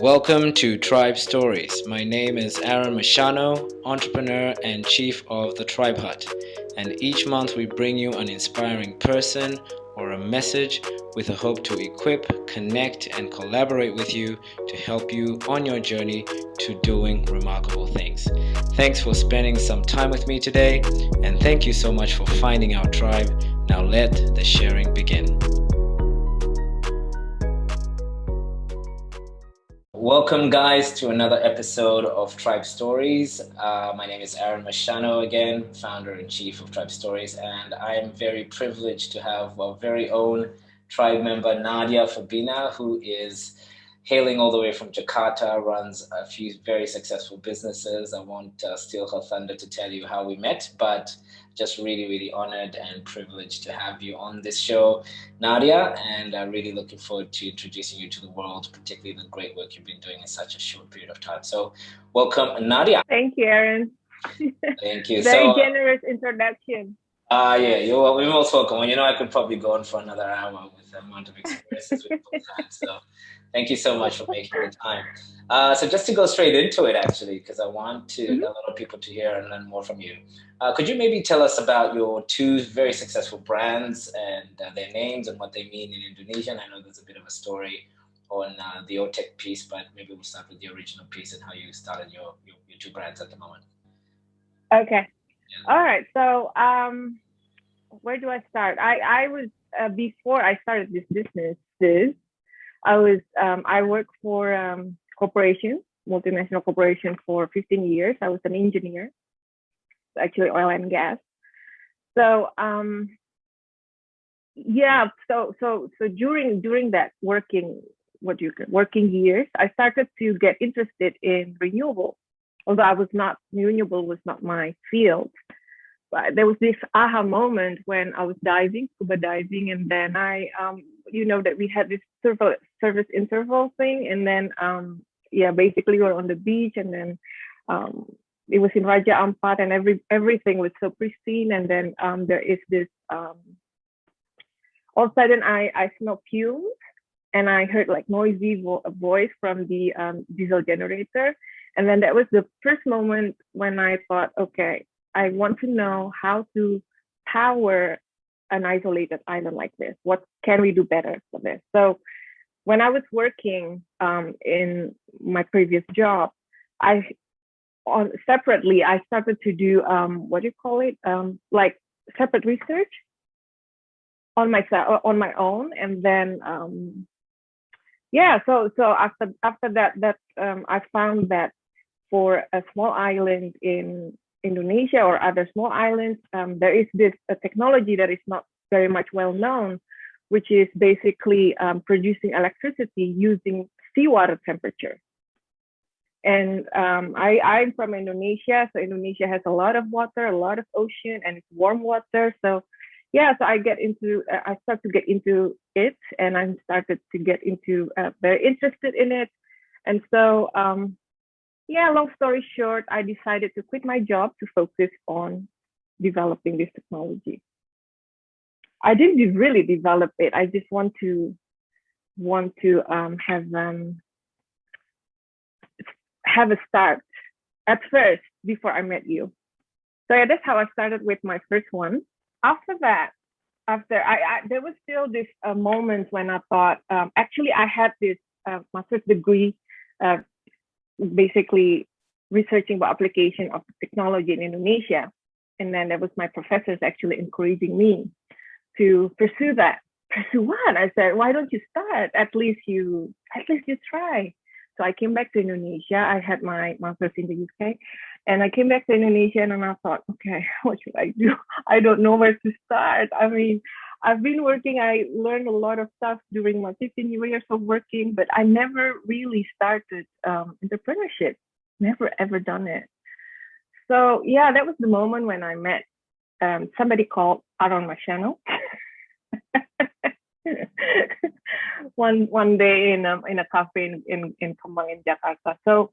Welcome to Tribe Stories. My name is Aaron Mashano, entrepreneur and chief of the Tribe Hut. And each month we bring you an inspiring person or a message with a hope to equip, connect, and collaborate with you to help you on your journey to doing remarkable things. Thanks for spending some time with me today, and thank you so much for finding our tribe. Now let the sharing begin. Welcome, guys, to another episode of Tribe Stories. Uh, my name is Aaron Mashano again, founder and chief of Tribe Stories, and I am very privileged to have our very own tribe member, Nadia Fabina, who is hailing all the way from Jakarta, runs a few very successful businesses. I won't uh, steal her thunder to tell you how we met, but just really, really honored and privileged to have you on this show, Nadia, and uh, really looking forward to introducing you to the world, particularly the great work you've been doing in such a short period of time. So welcome, Nadia. Thank you, Aaron. Thank you. Very so, generous introduction. Ah, uh, yeah, you're, you're most welcome. Well, you know, I could probably go on for another hour with the amount of experiences we've both had. So thank you so much for making the time. Uh, so just to go straight into it, actually, because I want to mm -hmm. a lot of people to hear and learn more from you. Uh, could you maybe tell us about your two very successful brands and uh, their names and what they mean in Indonesian? I know there's a bit of a story on uh, the OTEC piece, but maybe we'll start with the original piece and how you started your, your, your two brands at the moment. Okay. Yeah. All right. So um, where do I start? I, I was, uh, before I started this business, this, I was, um, I worked for um, corporations, multinational corporation for 15 years. I was an engineer, actually oil and gas. So, um, yeah, so, so, so during, during that working, what you, working years, I started to get interested in renewable. Although I was not, renewable was not my field but there was this aha moment when I was diving, scuba diving, and then I, um, you know, that we had this service, service interval thing, and then, um, yeah, basically we were on the beach, and then um, it was in Raja Ampat, and every everything was so pristine, and then um, there is this, um, all of a sudden I I smell fumes, and I heard like noisy vo voice from the um, diesel generator, and then that was the first moment when I thought, okay, I want to know how to power an isolated island like this. What can we do better for this? So when I was working um, in my previous job, I on separately I started to do um, what do you call it? Um, like separate research on myself on my own, and then um, yeah. So so after after that that um, I found that for a small island in Indonesia or other small islands, um, there is this technology that is not very much well known, which is basically um, producing electricity using seawater temperature. And um, I, I'm from Indonesia, so Indonesia has a lot of water, a lot of ocean, and it's warm water. So yeah, so I get into, uh, I start to get into it, and I started to get into uh, very interested in it. And so um, yeah, long story short, I decided to quit my job to focus on developing this technology. I didn't really develop it. I just want to want to um, have um, have a start at first before I met you. So yeah, that's how I started with my first one. After that, after I, I there was still this uh, moment when I thought um, actually I had this uh, master's degree uh, basically researching the application of technology in Indonesia. And then there was my professors actually encouraging me to pursue that. Pursue what? I said, why don't you start? At least you, at least you try. So I came back to Indonesia. I had my master's in the UK and I came back to Indonesia and I thought, okay, what should I do? I don't know where to start. I mean, I've been working, I learned a lot of stuff during my 15 years of working, but I never really started um, entrepreneurship, never ever done it. So yeah, that was the moment when I met um, somebody called Aaron Mashano. one one day in a, in a cafe in, in, in Kemang in Jakarta. So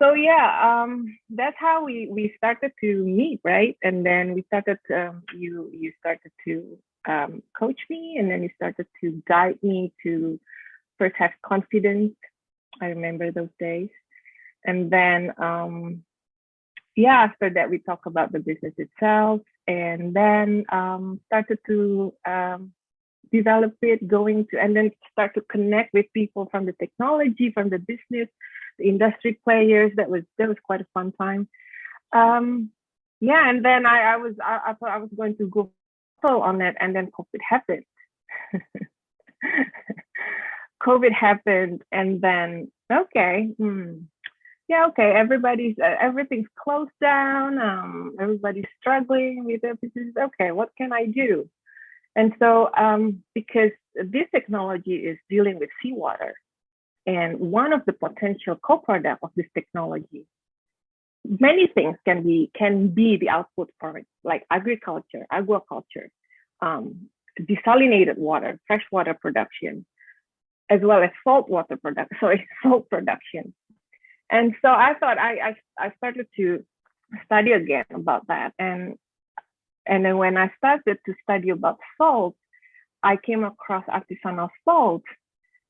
so yeah, um, that's how we we started to meet, right? And then we started. Um, you you started to um, coach me, and then you started to guide me to first have confidence I remember those days. And then, um, yeah, after that, we talk about the business itself and then um, started to um, develop it, going to, and then start to connect with people from the technology, from the business, the industry players. That was, that was quite a fun time. Um, yeah, and then I, I was, I, I thought I was going to go on that and then COVID happened. COVID happened and then, okay, hmm, yeah, okay, everybody's, uh, everything's closed down. Um, everybody's struggling with their business. Okay, what can I do? And so, um, because this technology is dealing with seawater, and one of the potential co-product of this technology, many things can be can be the output for it, like agriculture, aquaculture, um, desalinated water, freshwater production, as well as saltwater production, sorry, salt production. And so I thought I, I, I started to study again about that. And, and then when I started to study about salt, I came across artisanal salt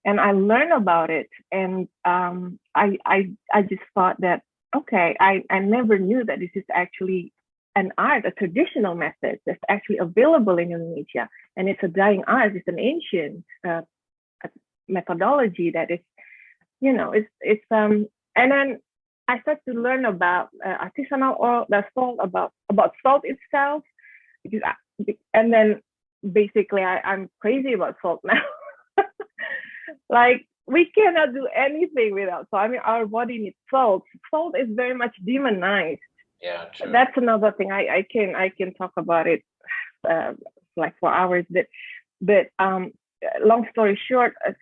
and I learned about it. And um, I, I, I just thought that, okay, I, I never knew that this is actually an art, a traditional method that's actually available in Indonesia. And it's a dying art, it's an ancient uh, methodology that is, you know, it's, it's, um, and then I started to learn about uh, artisanal oil, the salt, about, about salt itself, because I, and then basically I, I'm crazy about salt now. like we cannot do anything without salt. I mean, our body needs salt. Salt is very much demonized yeah true. that's another thing i i can i can talk about it uh, like for hours but but um long story short uh,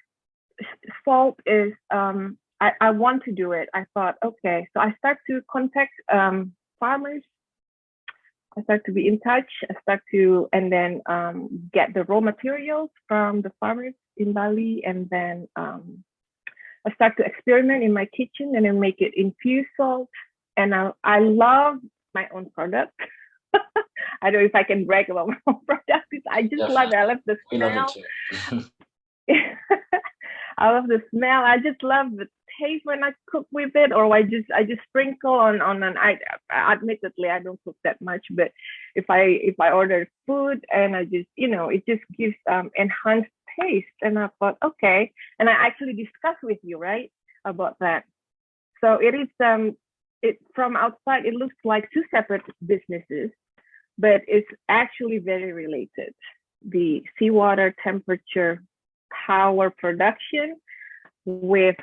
salt is um I, I want to do it i thought okay so i start to contact um farmers I start to be in touch. I start to and then um, get the raw materials from the farmers in Bali, and then um, I start to experiment in my kitchen and then make it infused salt and I, I love my own product. I don't know if I can brag about my own product. I just Definitely. love it. I love the smell. Love I love the smell. I just love the taste when I cook with it, or I just I just sprinkle on on an. I admittedly I don't cook that much, but if I if I order food and I just you know it just gives um enhanced taste, and I thought okay, and I actually discussed with you right about that. So it is um it from outside it looks like two separate businesses but it's actually very related the seawater temperature power production with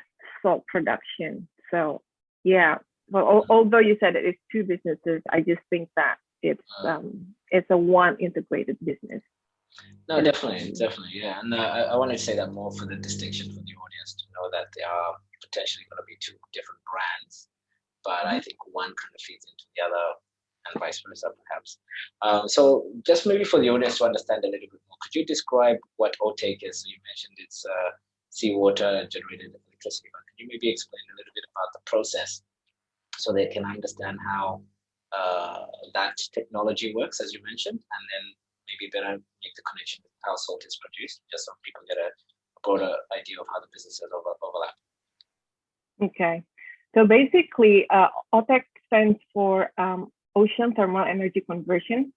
salt production. So yeah. Well although you said it's two businesses i just think that it's um it's a one integrated business. No definitely definitely yeah. And uh, I, I wanted to say that more for the distinction for the audience to know that they are potentially going to be two different brands but I think one kind of feeds into the other and vice versa, perhaps. Um, so just maybe for the audience to understand a little bit more, could you describe what OTEC is? So you mentioned it's uh, seawater generated electricity, but you maybe explain a little bit about the process so they can understand how uh, that technology works, as you mentioned, and then maybe better make the connection with how salt is produced, just so people get a broader idea of how the businesses over, overlap. Okay. So basically, uh, OTEC stands for um, Ocean Thermal Energy Conversion.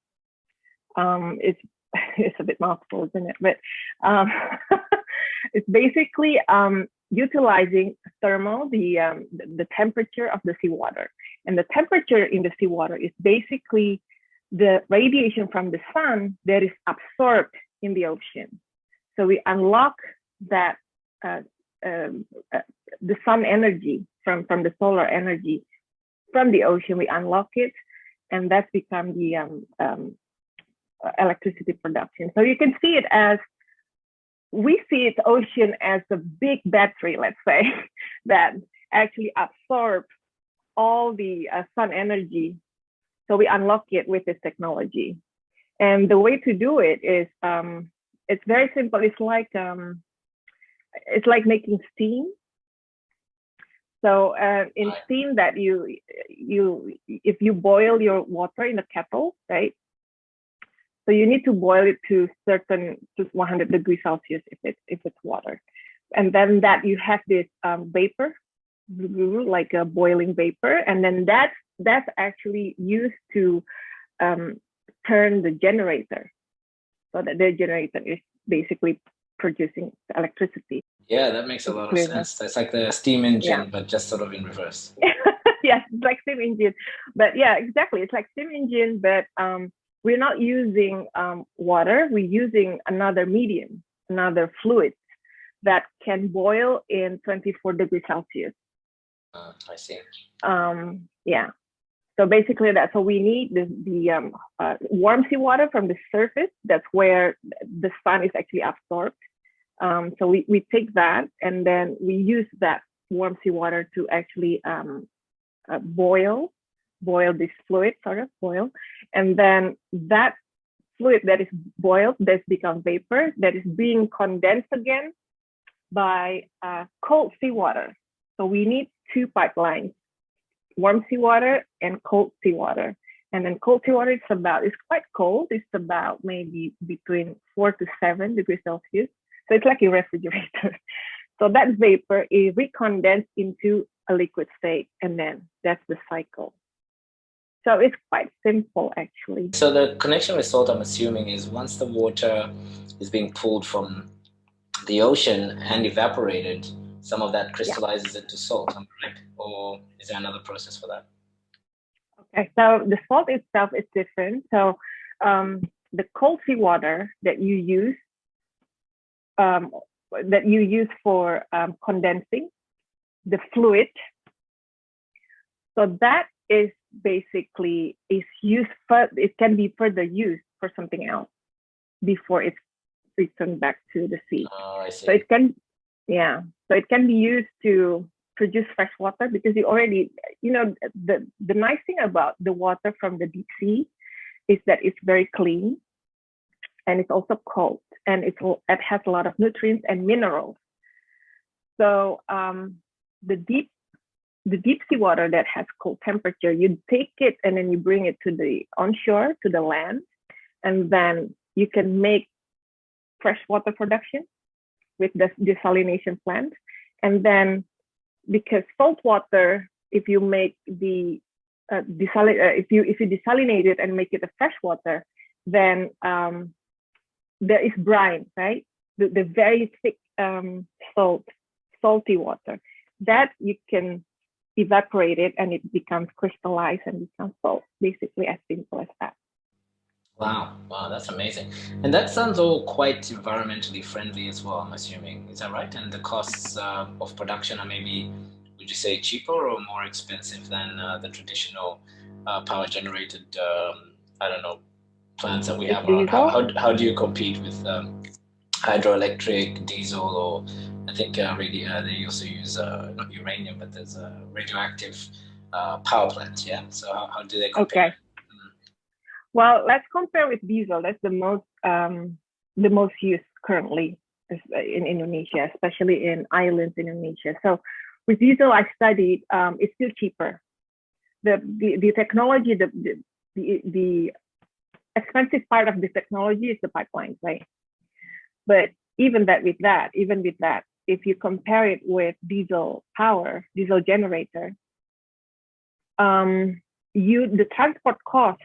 Um, it's it's a bit mouthful, isn't it? But um, it's basically um, utilizing thermal, the, um, the temperature of the seawater. And the temperature in the seawater is basically the radiation from the sun that is absorbed in the ocean. So we unlock that uh, um, uh, the sun energy from, from the solar energy from the ocean, we unlock it, and that's become the um, um, electricity production. So you can see it as, we see it ocean as a big battery, let's say, that actually absorbs all the uh, sun energy. So we unlock it with this technology. And the way to do it is, um, it's very simple. It's like, um, it's like making steam so uh, in steam that you you if you boil your water in a kettle, right? So you need to boil it to certain to 100 degrees Celsius if it if it's water. and then that you have this um, vapor, like a boiling vapor, and then that's that's actually used to um, turn the generator, so that the generator is basically producing electricity. Yeah, that makes a lot of sense. That's like the steam engine, yeah. but just sort of in reverse. yes, it's like steam engine. But yeah, exactly. It's like steam engine, but um, we're not using um, water. We're using another medium, another fluid that can boil in 24 degrees Celsius. Uh, I see. Um, yeah. So basically that's what we need, the, the um, uh, warm seawater from the surface. That's where the sun is actually absorbed. Um, so we, we take that and then we use that warm seawater to actually um, uh, boil, boil this fluid, sort of boil. And then that fluid that is boiled, that's become vapor, that is being condensed again by uh, cold seawater. So we need two pipelines, warm seawater and cold seawater. And then cold seawater is about, it's quite cold. It's about maybe between four to seven degrees Celsius. So it's like a refrigerator. so that vapor is recondensed into a liquid state and then that's the cycle. So it's quite simple actually. So the connection with salt, I'm assuming, is once the water is being pulled from the ocean and evaporated, some of that crystallizes yeah. into salt, am I right? Or is there another process for that? Okay, so the salt itself is different. So um, the cold seawater that you use, um, that you use for um, condensing the fluid, so that is basically is used for, it can be further used for something else before it's returned back to the sea. Oh, so it can, yeah, so it can be used to produce fresh water because you already, you know, the, the nice thing about the water from the deep sea is that it's very clean and it's also cold and it's, it has a lot of nutrients and minerals. So um, the deep the deep sea water that has cold temperature, you take it and then you bring it to the onshore, to the land, and then you can make freshwater production with the desalination plant. And then because salt water, if you make the uh, uh, if you if you desalinate it and make it a freshwater, then um, there is brine, right? The, the very thick um, salt, salty water that you can evaporate it and it becomes crystallized and becomes salt, basically as simple as that. Wow, wow, that's amazing. And that sounds all quite environmentally friendly as well, I'm assuming. Is that right? And the costs uh, of production are maybe, would you say, cheaper or more expensive than uh, the traditional uh, power generated, um, I don't know, plants that we have around? How, how, how do you compete with um, hydroelectric, diesel, or I think uh, radio, uh, they also use uh, not uranium, but there's a radioactive power plant, yeah? So how, how do they compare? Okay. Well, let's compare with diesel. That's the most um, the most used currently in Indonesia, especially in islands in Indonesia. So with diesel, I studied, um, it's still cheaper. The, the, the technology, the, the, the expensive part of the technology is the pipeline, right? But even that with that, even with that, if you compare it with diesel power, diesel generator, um, you the transport cost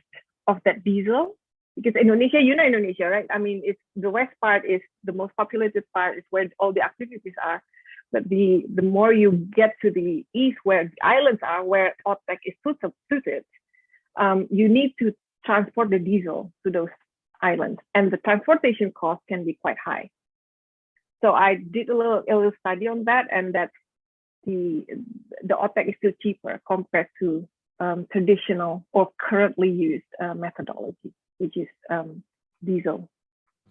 of that diesel because Indonesia, you know Indonesia, right? I mean, it's the west part is the most populated part, is where all the activities are. But the the more you get to the east, where the islands are, where OTEC is suited, um, you need to transport the diesel to those islands, and the transportation cost can be quite high. So I did a little a little study on that, and that the the OTEC is still cheaper compared to um, traditional or currently used uh, methodology, which is um, diesel.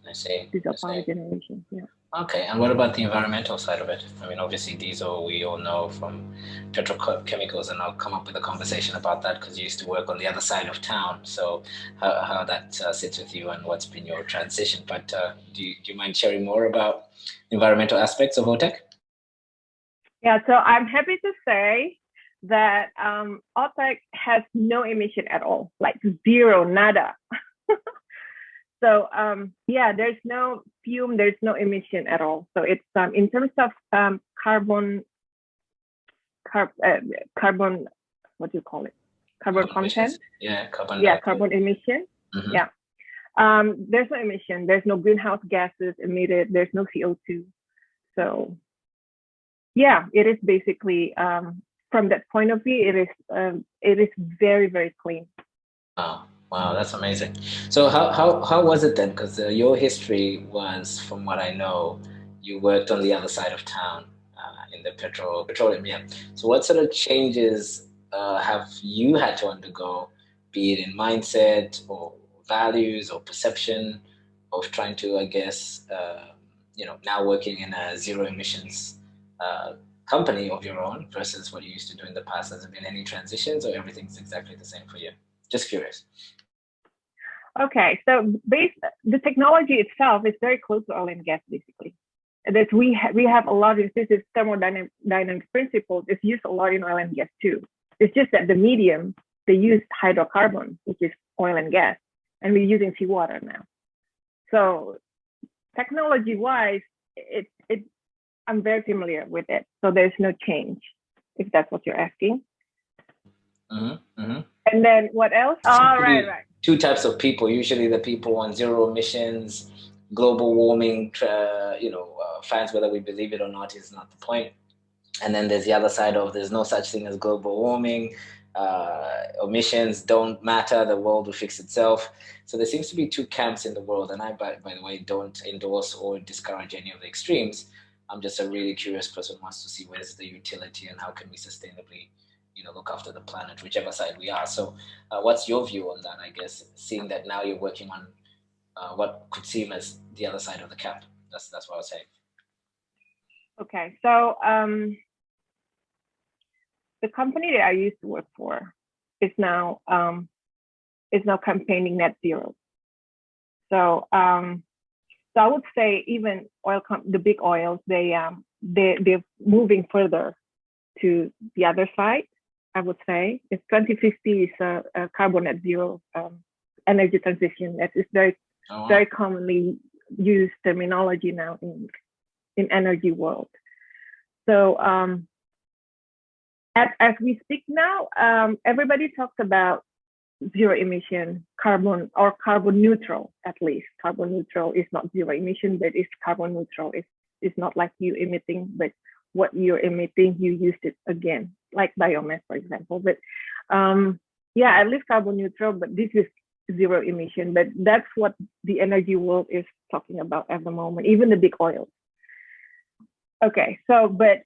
I see. Diesel I power generation. Yeah. Okay, and what about the environmental side of it? I mean, obviously diesel, we all know from petrochemicals, and I'll come up with a conversation about that because you used to work on the other side of town. So how, how that uh, sits with you and what's been your transition. But uh, do, you, do you mind sharing more about environmental aspects of OTEC? Yeah, so I'm happy to say that um, OTEC has no emission at all, like zero, nada. So um, yeah, there's no fume, there's no emission at all. So it's um, in terms of um, carbon, carb, uh, carbon, what do you call it? Carbon, carbon content. Emissions. Yeah, carbon. Yeah, carbon emission. Mm -hmm. Yeah. Um, there's no emission. There's no greenhouse gases emitted. There's no CO2. So yeah, it is basically um, from that point of view, it is um, it is very very clean. Wow, wow, that's amazing. So how how how was it then? Because uh, your history was, from what I know, you worked on the other side of town uh, in the petrol petroleum. Yeah. So what sort of changes uh, have you had to undergo, be it in mindset or values or perception of trying to, I guess, uh, you know, now working in a zero emissions uh, company of your own versus what you used to do in the past? Has there been any transitions or everything's exactly the same for you? Just curious. Okay, so based, the technology itself is very close to oil and gas, basically. That we ha we have a lot of this is thermodynamic principles. It's used a lot in oil and gas too. It's just that the medium they use hydrocarbon, which is oil and gas, and we're using seawater now. So technology-wise, it it I'm very familiar with it. So there's no change, if that's what you're asking. Mm-hmm, mm-hmm. And then what else? All oh, right, right. Two types of people. Usually the people on zero emissions, global warming, uh, you know, uh, fans, whether we believe it or not, is not the point. And then there's the other side of there's no such thing as global warming. Uh, emissions don't matter. The world will fix itself. So there seems to be two camps in the world. And I, by, by the way, don't endorse or discourage any of the extremes. I'm just a really curious person who wants to see where's the utility and how can we sustainably, you know, look after the planet, whichever side we are. So uh, what's your view on that, I guess, seeing that now you're working on uh, what could seem as the other side of the cap? That's, that's what I was saying. Okay, so um, the company that I used to work for is now um, is now campaigning net zero. So um, so I would say even oil, the big oils, they um, they they're moving further to the other side. I would say it's 2050 is a, a carbon net zero um, energy transition. That is very oh, wow. very commonly used terminology now in in energy world. So um, as, as we speak now, um, everybody talks about zero emission carbon or carbon neutral at least carbon neutral is not zero emission but it's carbon neutral it's it's not like you emitting but what you're emitting you used it again like biomass for example but um yeah at least carbon neutral but this is zero emission but that's what the energy world is talking about at the moment even the big oils okay so but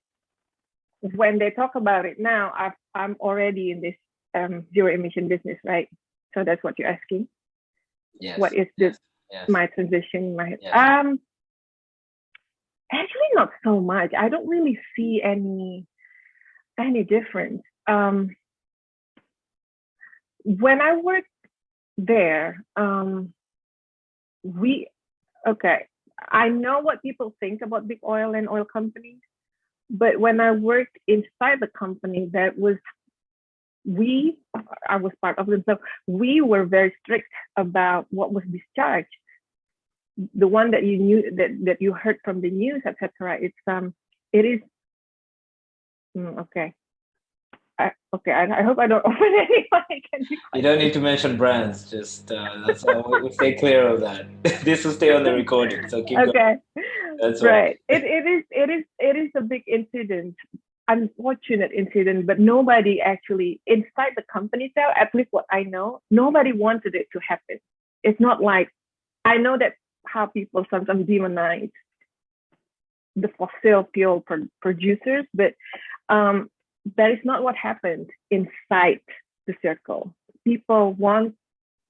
when they talk about it now i i'm already in this um, zero emission business, right? So that's what you're asking. Yes. What is this? Yes. My transition? My yes. um. Actually, not so much. I don't really see any any difference. Um, when I worked there, um, we okay. I know what people think about big oil and oil companies, but when I worked inside the company, that was we, I was part of them, so we were very strict about what was discharged. The one that you knew that that you heard from the news, etc. It's um, it is mm, okay. I, okay, I, I, hope I don't open anyone. You don't need to mention brands. Just uh, that's all. we stay clear of that. this will stay on the recording, so keep okay. going. That's right. It, it is it is it is a big incident unfortunate incident, but nobody actually inside the company cell, at least what I know, nobody wanted it to happen. It's not like I know that how people sometimes demonize the fossil fuel pro- producers, but um, that is not what happened inside the circle. People want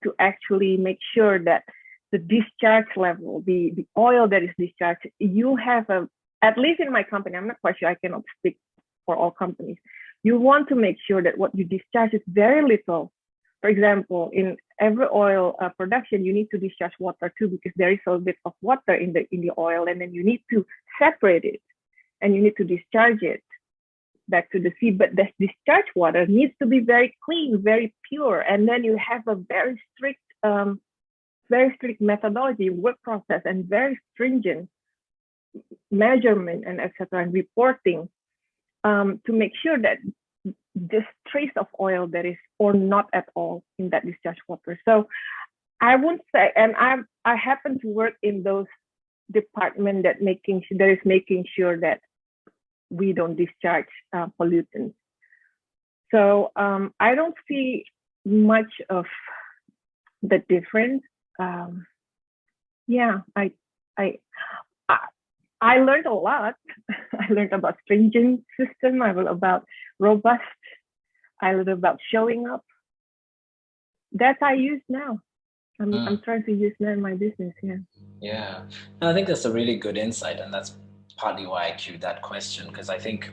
to actually make sure that the discharge level, the, the oil that is discharged, you have a, at least in my company, I'm not quite sure, I cannot speak for all companies. You want to make sure that what you discharge is very little. For example, in every oil uh, production, you need to discharge water too because there is a bit of water in the in the oil, and then you need to separate it, and you need to discharge it back to the sea. But the discharge water needs to be very clean, very pure, and then you have a very strict um, very strict methodology, work process, and very stringent measurement and etc. and reporting um, to make sure that this trace of oil that is or not at all in that discharge water. So I won't say, and I I happen to work in those department that making that is making sure that we don't discharge uh, pollutants. So um, I don't see much of the difference. Um, yeah, I, I, I, I learned a lot. I learned about stringent system. I learned about robust. I learned about showing up. That I use now. I'm, mm. I'm trying to use that in my business. Yeah. Yeah, I think that's a really good insight, and that's partly why I queued that question because I think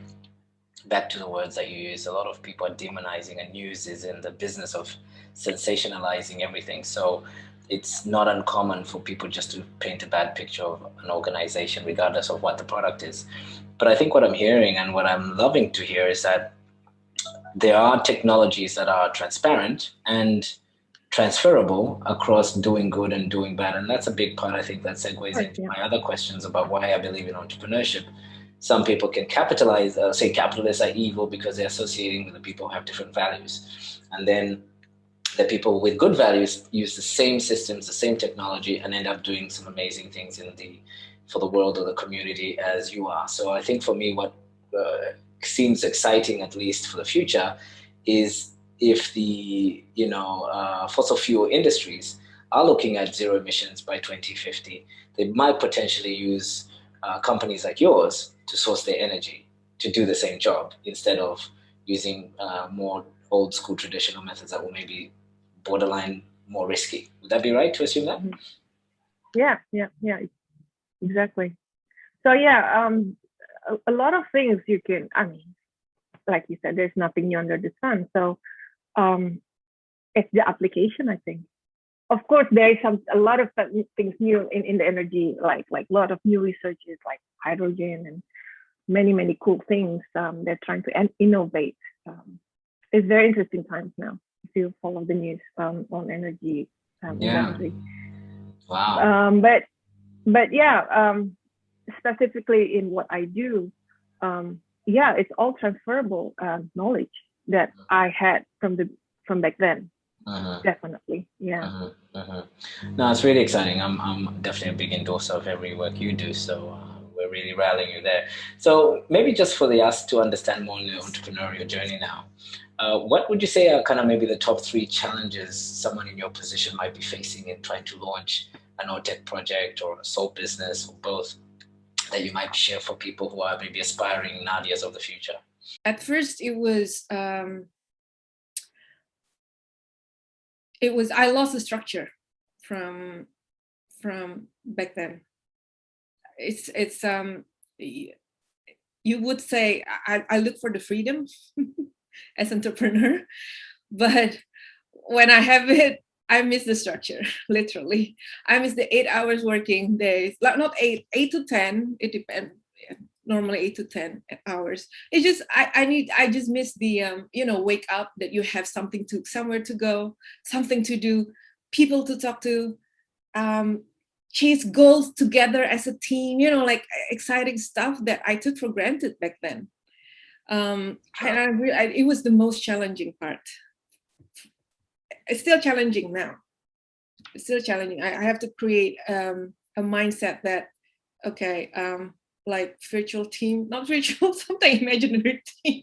back to the words that you use, a lot of people are demonizing and news is in the business of sensationalizing everything. So it's not uncommon for people just to paint a bad picture of an organization, regardless of what the product is. But I think what I'm hearing and what I'm loving to hear is that there are technologies that are transparent and transferable across doing good and doing bad. And that's a big part, I think, that segues into my other questions about why I believe in entrepreneurship. Some people can capitalize, uh, say capitalists are evil because they're associating with the people who have different values. And then the people with good values use the same systems, the same technology, and end up doing some amazing things in the for the world or the community as you are. So I think for me, what uh, seems exciting, at least for the future, is if the you know uh, fossil fuel industries are looking at zero emissions by 2050, they might potentially use uh, companies like yours to source their energy to do the same job instead of using uh, more old school traditional methods that will maybe borderline more risky. Would that be right to assume that? Mm-hmm. Yeah, yeah, yeah, exactly. So yeah, um, a, a lot of things you can. I mean, like you said, there's nothing new under the sun. So um, it's the application, I think. Of course, there is some a lot of things new in, in the energy, like like a lot of new researches like hydrogen and many many cool things. Um, they're trying to innovate. Um, it's very interesting times now you follow the news um, on energy. Um, yeah. Wow. Um, but but yeah, um, specifically in what I do, um, yeah, it's all transferable uh, knowledge that mm-hmm. I had from the from back then. Uh-huh. Definitely, yeah. Uh-huh. Uh-huh. No, it's really exciting. I'm I'm definitely a big endorser of every work you do. So uh, we're really rallying you there. So maybe just for the us to understand more on the entrepreneurial journey now, uh, what would you say are kind of maybe the top three challenges someone in your position might be facing in trying to launch an OTEC project or a sole business or both that you might share for people who are maybe aspiring Nadias of the future? At first, it was um, it was I lost the structure from from back then. It's it's um you would say I, I look for the freedom as entrepreneur, but when I have it, I miss the structure, literally. I miss the eight hours working days, like not eight, eight to 10, it depends, normally eight to 10 hours. It's just, I, I need, I just miss the, um, you know, wake up that you have something to, somewhere to go, something to do, people to talk to, um, chase goals together as a team, you know, like exciting stuff that I took for granted back then. Um, and I, I, it was the most challenging part. It's still challenging now. It's still challenging. I, I have to create um, a mindset that, okay, um, like virtual team, not virtual, something imaginary team.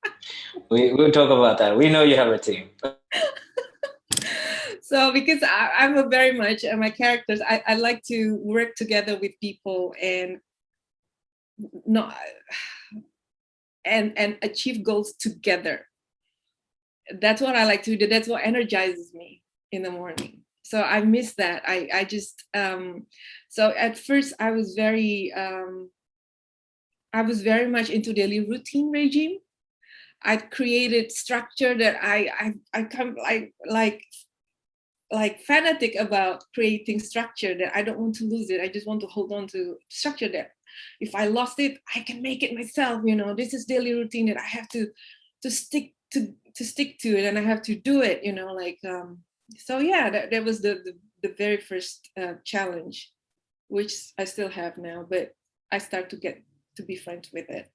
we, we'll talk about that. We know you have a team. So because I, am very much, and my characters, I, I like to work together with people and not, and, and achieve goals together. That's what I like to do. That's what energizes me in the morning so I miss that. I, I just, um, so at first I was very, um, I was very much into daily routine regime. I created structure that I, I, I come like, like, like fanatic about creating structure that I don't want to lose it. I just want to hold on to structure that if I lost it, I can make it myself. You know, this is daily routine that I have to, to stick to, to stick to it and I have to do it, you know, like, um, so yeah, that, that was the, the the very first uh, challenge, which I still have now, but I start to get to be friends with it.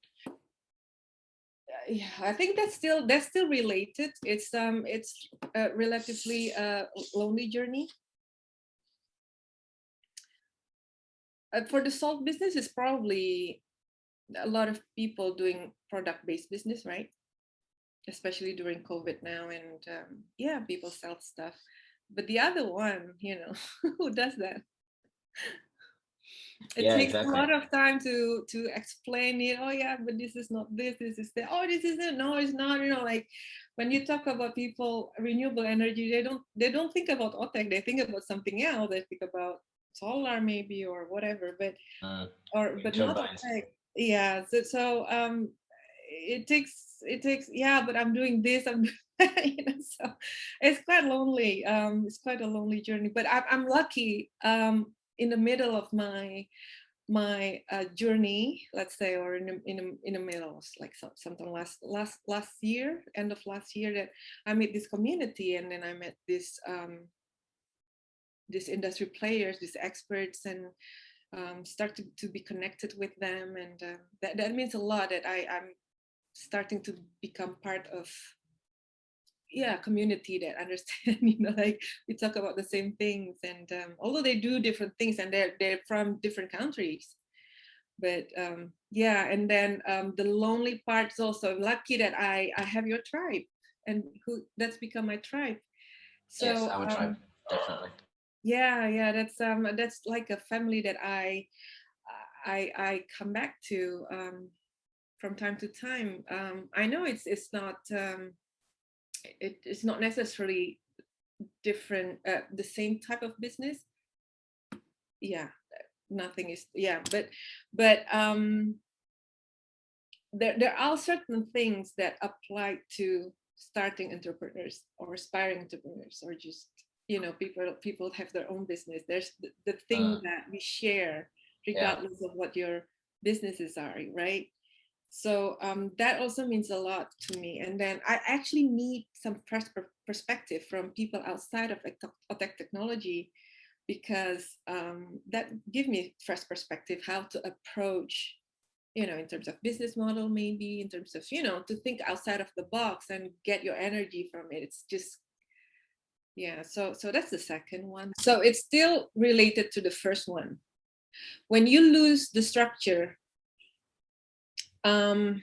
Yeah, I think that's still that's still related. It's um it's a relatively uh, lonely journey. Uh, for the salt business, it's probably a lot of people doing product-based business, right? Especially during COVID now, and um, yeah, people sell stuff. But the other one, you know, who does that? It Yeah, takes exactly. a lot of time to to explain it. Oh yeah, but this is not this, this is that. Oh, this isn't. No, it's not. You know, like when you talk about people renewable energy, they don't they don't think about OTEC. They think about something else. They think about solar maybe or whatever. But Mm, or but not. OTEC. Yeah. So so um, it takes it takes yeah. But I'm doing this. I'm you know so it's quite lonely. Um, it's quite a lonely journey. But I'm I'm lucky. Um, in the middle of my my uh, journey, let's say, or in the, in the, in the middle, like some, something last last last year, end of last year, that I met this community, and then I met this um, these industry players, these experts, and um, to, to be connected with them, and uh, that that means a lot. That I I'm starting to become part of yeah community that understand you know like we talk about the same things and um, although they do different things and they're they're from different countries. But um yeah and then um the lonely part is also I'm lucky that i i have your tribe and who that's become my tribe. So yes, our um, tribe, definitely. yeah yeah that's um that's like a family that i i i come back to um from time to time. Um i know it's it's not um it, it's not necessarily different uh, the same type of business yeah nothing is yeah but but um there, there are certain things that apply to starting entrepreneurs or aspiring entrepreneurs or just you know people people have their own business there's the, the thing Uh. that we share Yeah. regardless of what your businesses are right so um, that also means a lot to me and then i actually need some perspective from people outside of tech technology because um, that give me fresh perspective how to approach you know in terms of business model maybe in terms of you know to think outside of the box and get your energy from it. It's just yeah so so that's the second one. So it's still related to the first one. When you lose the structure um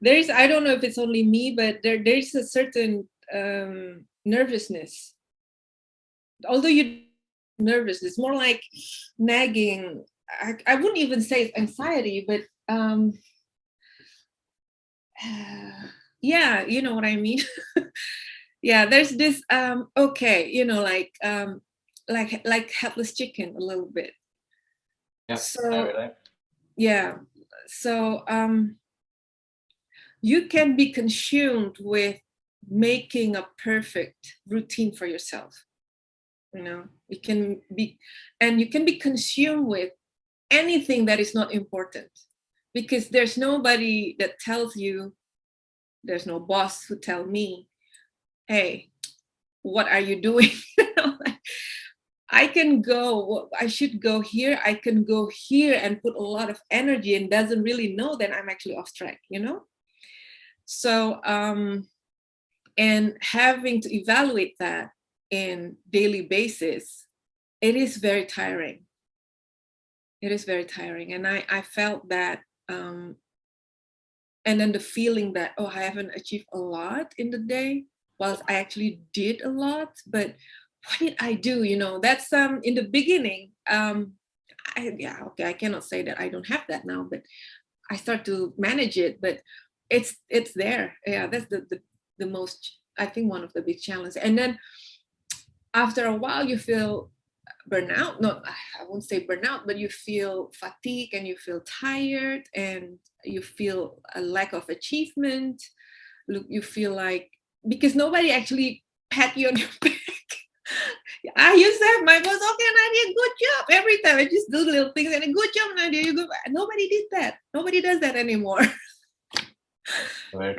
there is i don't know if it's only me but there there's a certain um nervousness. Although you're nervous it's more like nagging. I, I wouldn't even say it's anxiety but um yeah you know what i mean? Yeah there's this um okay you know like um like like helpless chicken a little bit. Yeah, so. Yeah. So um you can be consumed with making a perfect routine for yourself you know? You can be and you can be consumed with anything that is not important because there's nobody that tells you there's no boss who tell me hey what are you doing I can go, I should go here, I can go here and put a lot of energy and doesn't really know that I'm actually off track, you know? So, um, and having to evaluate that in daily basis, it is very tiring. It is very tiring. And I, I felt that, um, and then the feeling that, oh, I haven't achieved a lot in the day, whilst I actually did a lot, but what did I do? You know, that's um in the beginning. Um, I, yeah, okay, I cannot say that I don't have that now, but I start to manage it. But it's it's there. Yeah, that's the the, the most I think one of the big challenges. And then after a while, you feel burnout. No, I won't say burnout, but you feel fatigue and you feel tired and you feel a lack of achievement. Look, you feel like because nobody actually pat you on your back I used to have my boss, okay, Nadia, good job. Every time I just do little things and a good job, Nadia, you go. Nobody did that. Nobody does that anymore.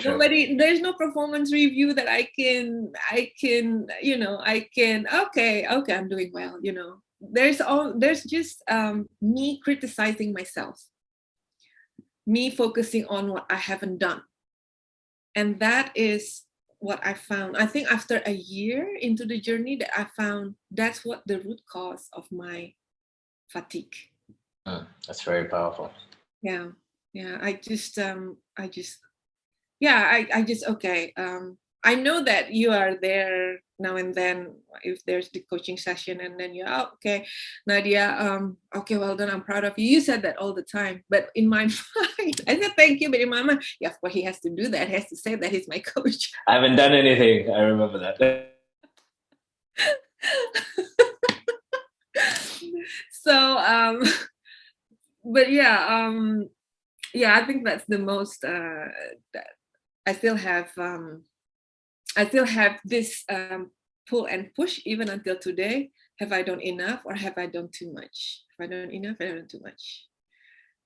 nobody there's no performance review that i can i can you know i can okay okay i'm doing well you know there's all there's just um me criticizing myself me focusing on what i haven't done and that is what i found i think after a year into the journey that i found that's what the root cause of my fatigue mm, that's very powerful yeah yeah i just um i just yeah, I, I just, okay. Um, I know that you are there now and then if there's the coaching session and then you're oh, okay, Nadia, um, okay, well done, I'm proud of you. You said that all the time, but in my mind, I said thank you, but in my mind, yeah, of course he has to do that. He has to say that he's my coach. I haven't done anything. I remember that. so, um, but yeah, um, yeah, I think that's the most, uh, that, I still have um, I still have this um, pull and push even until today. Have I done enough or have I done too much? Have I done enough? Have I done too much?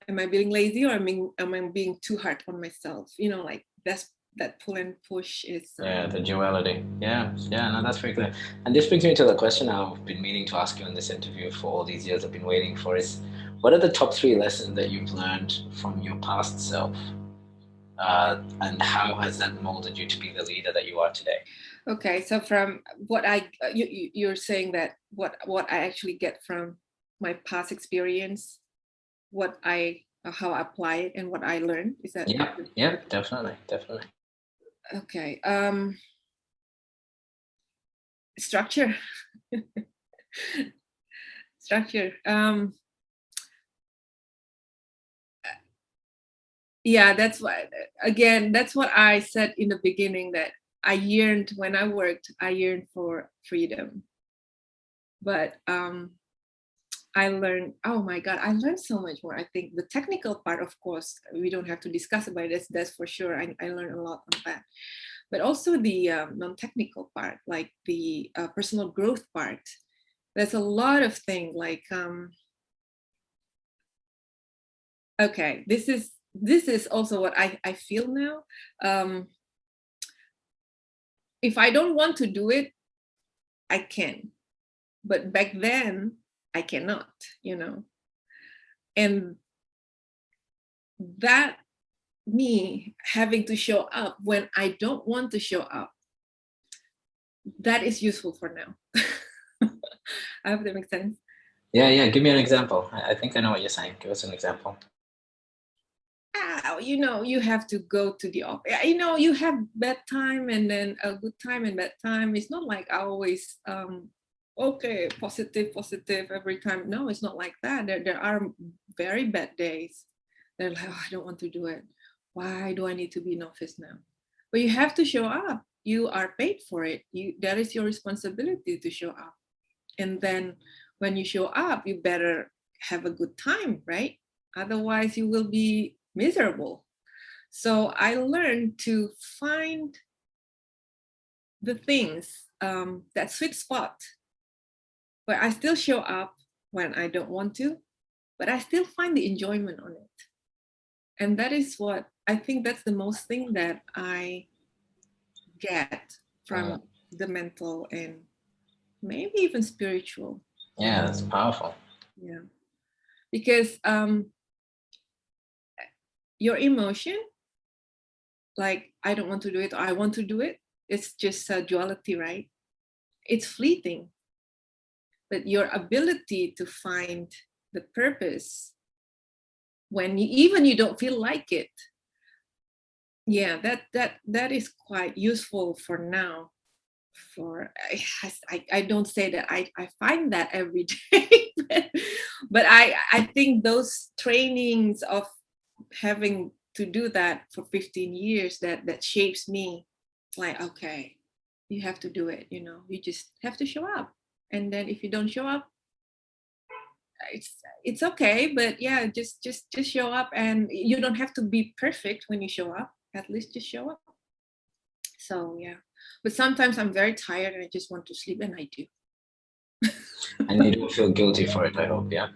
Am I being lazy or am I, am I being too hard on myself? You know, like that's that pull and push is um, yeah the duality yeah yeah no that's very clear and this brings me to the question i've been meaning to ask you in this interview for all these years i've been waiting for is what are the top three lessons that you've learned from your past self uh, and how has that molded you to be the leader that you are today? Okay, so from what I uh, you, you're saying that what what I actually get from my past experience, what I uh, how I apply it and what I learned is that yeah yeah definitely definitely. Okay um structure. Structure um yeah that's what again that's what i said in the beginning that i yearned when i worked i yearned for freedom. But um i learned oh my god i learned so much more. I think the technical part of course we don't have to discuss about this that's for sure. I, I learned a lot on that. But also the um, non-technical part like the uh, personal growth part there's a lot of things like um okay this is this is also what I, I feel now. Um, if I don't want to do it, I can. But back then, I cannot, you know. And that me having to show up when I don't want to show up, that is useful for now. I hope that makes sense. Yeah, yeah. Give me an example. I think I know what you're saying. Give us an example you know, you have to go to the office. You know, you have bad time and then a good time and bad time. It's not like I always, um, okay, positive, positive every time. No, it's not like that. There, there are very bad days. They're like, oh, I don't want to do it. Why do I need to be in office now? But you have to show up. You are paid for it. You, that is your responsibility to show up. And then when you show up, you better have a good time, right? Otherwise, you will be miserable. So I learned to find the things, um, that sweet spot where I still show up when I don't want to, but I still find the enjoyment on it. And that is what I think that's the most thing that I get from uh, the mental and maybe even spiritual. Yeah, that's powerful. Yeah. Because um, your emotion, like I don't want to do it or I want to do it, it's just a duality, right? It's fleeting. But your ability to find the purpose when you, even you don't feel like it, yeah, that that that is quite useful for now. For I, I don't say that I, I find that every day, but I I think those trainings of having to do that for 15 years that that shapes me like okay you have to do it you know you just have to show up. And then if you don't show up it's it's okay but yeah just just just show up and you don't have to be perfect when you show up at least just show up. So yeah but sometimes i'm very tired and i just want to sleep and i do. And you don't feel guilty for it i hope yeah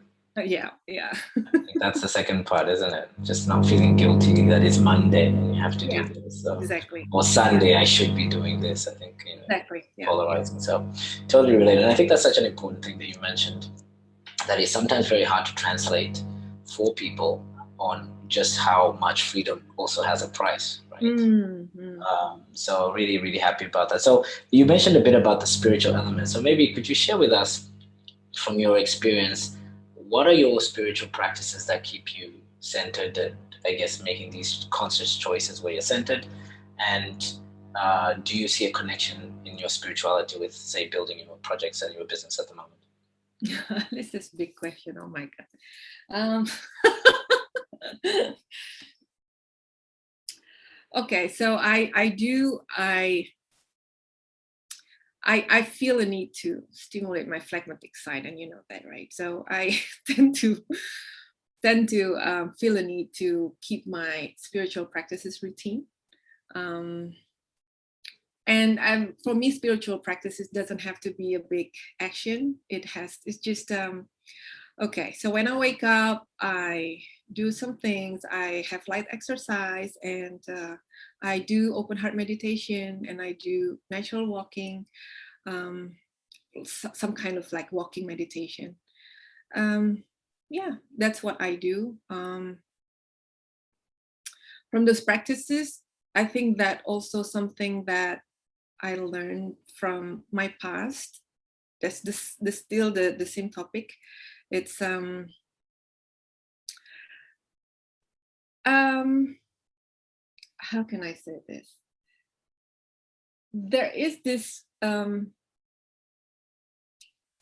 yeah, yeah. that's the second part, isn't it? Just not feeling guilty that it's Monday and you have to yeah, do this. So. Exactly. Or Sunday, I should be doing this. I think you know, exactly. Yeah. polarizing. So totally related. And I think that's such an important thing that you mentioned. That is sometimes very hard to translate for people on just how much freedom also has a price, right? Mm-hmm. Um, so really, really happy about that. So you mentioned a bit about the spiritual element. So maybe could you share with us from your experience, what are your spiritual practices that keep you centered and I guess making these conscious choices where you're centered? And uh, do you see a connection in your spirituality with, say, building your projects and your business at the moment? this is a big question. Oh my God. Um, okay, so I I do I I I feel a need to stimulate my phlegmatic side, and you know that, right? So I tend to tend to um, feel a need to keep my spiritual practices routine. Um, and um, for me, spiritual practices doesn't have to be a big action. It has, it's just, um, okay, so when I wake up, I do some things. I have light exercise and uh, I do open heart meditation and I do natural walking, um, some kind of like walking meditation. Um, yeah, that's what I do. Um, from those practices, I think that also something that I learned from my past. That's this, this still the, the same topic. It's um, um, how can I say this? There is this um,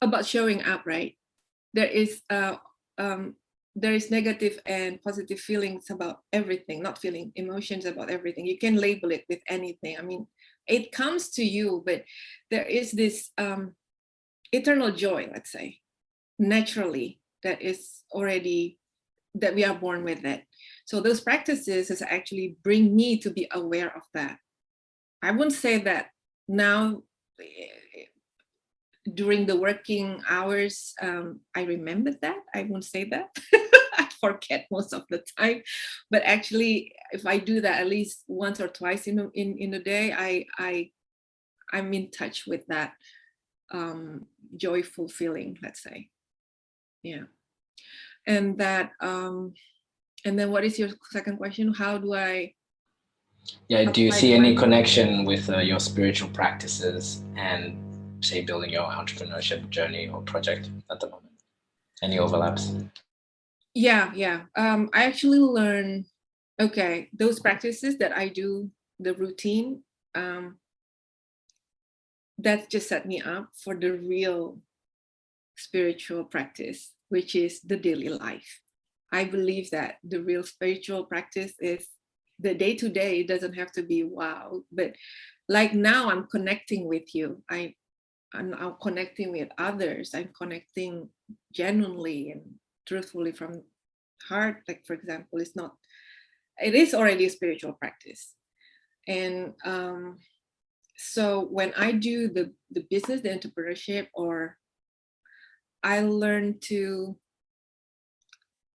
about showing up, right? There is uh, um, there is negative and positive feelings about everything, not feeling emotions about everything. You can label it with anything. I mean, it comes to you, but there is this um, eternal joy, let's say, naturally, that is already, that we are born with it. So those practices is actually bring me to be aware of that. I wouldn't say that now eh, during the working hours, um, I remember that. I won't say that. I forget most of the time. But actually, if I do that at least once or twice in a, in, in a day, I, I, I'm in touch with that um, joyful feeling, let's say. Yeah. And that, um, and then what is your second question? How do I yeah, do you see any connection with uh, your spiritual practices and say building your entrepreneurship journey or project at the moment? Any overlaps? Yeah, yeah. Um, I actually learn, okay, those practices that I do, the routine, um, that just set me up for the real spiritual practice, which is the daily life. I believe that the real spiritual practice is the day to day, it doesn't have to be wow, but like now I'm connecting with you. I I'm, I'm connecting with others. I'm connecting genuinely and truthfully from heart. Like, for example, it's not, it is already a spiritual practice. And um, so when I do the, the business, the entrepreneurship, or I learn to,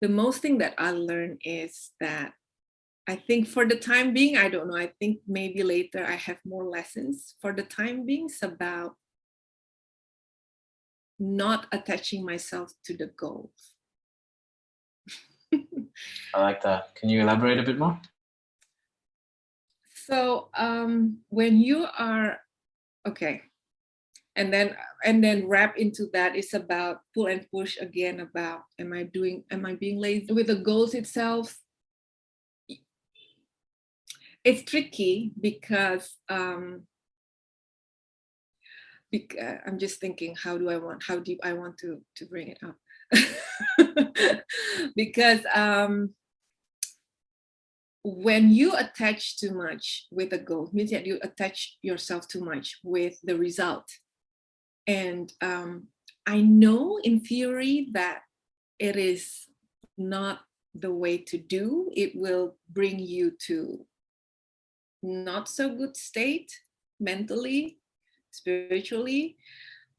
the most thing that I learned is that I think for the time being, I don't know, I think maybe later I have more lessons. For the time being, it's about not attaching myself to the goals. I like that. Can you elaborate a bit more? So um, when you are, okay, and then and then wrap into that is about pull and push again about am I doing, am I being lazy with the goals itself? It's tricky because um, uh, I'm just thinking, how do I want, how deep I want to, to bring it up? because um, when you attach too much with a goal, means that you attach yourself too much with the result. And um, I know in theory that it is not the way to do. It will bring you to not so good state mentally spiritually.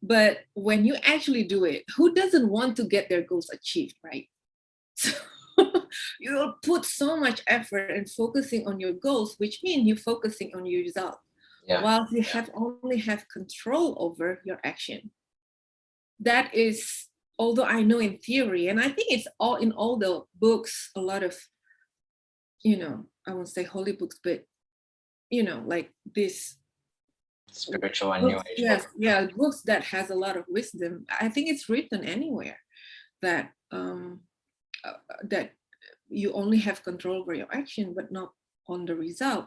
But when you actually do it, who doesn't want to get their goals achieved, right? So you'll put so much effort and focusing on your goals, which means you're focusing on your result. Yeah. While you have only have control over your action. That is, although I know in theory, and I think it's all in all the books, a lot of, you know, I won't say holy books, but you know, like this spiritual and new age yes yeah books that has a lot of wisdom i think it's written anywhere that um uh, that you only have control over your action but not on the result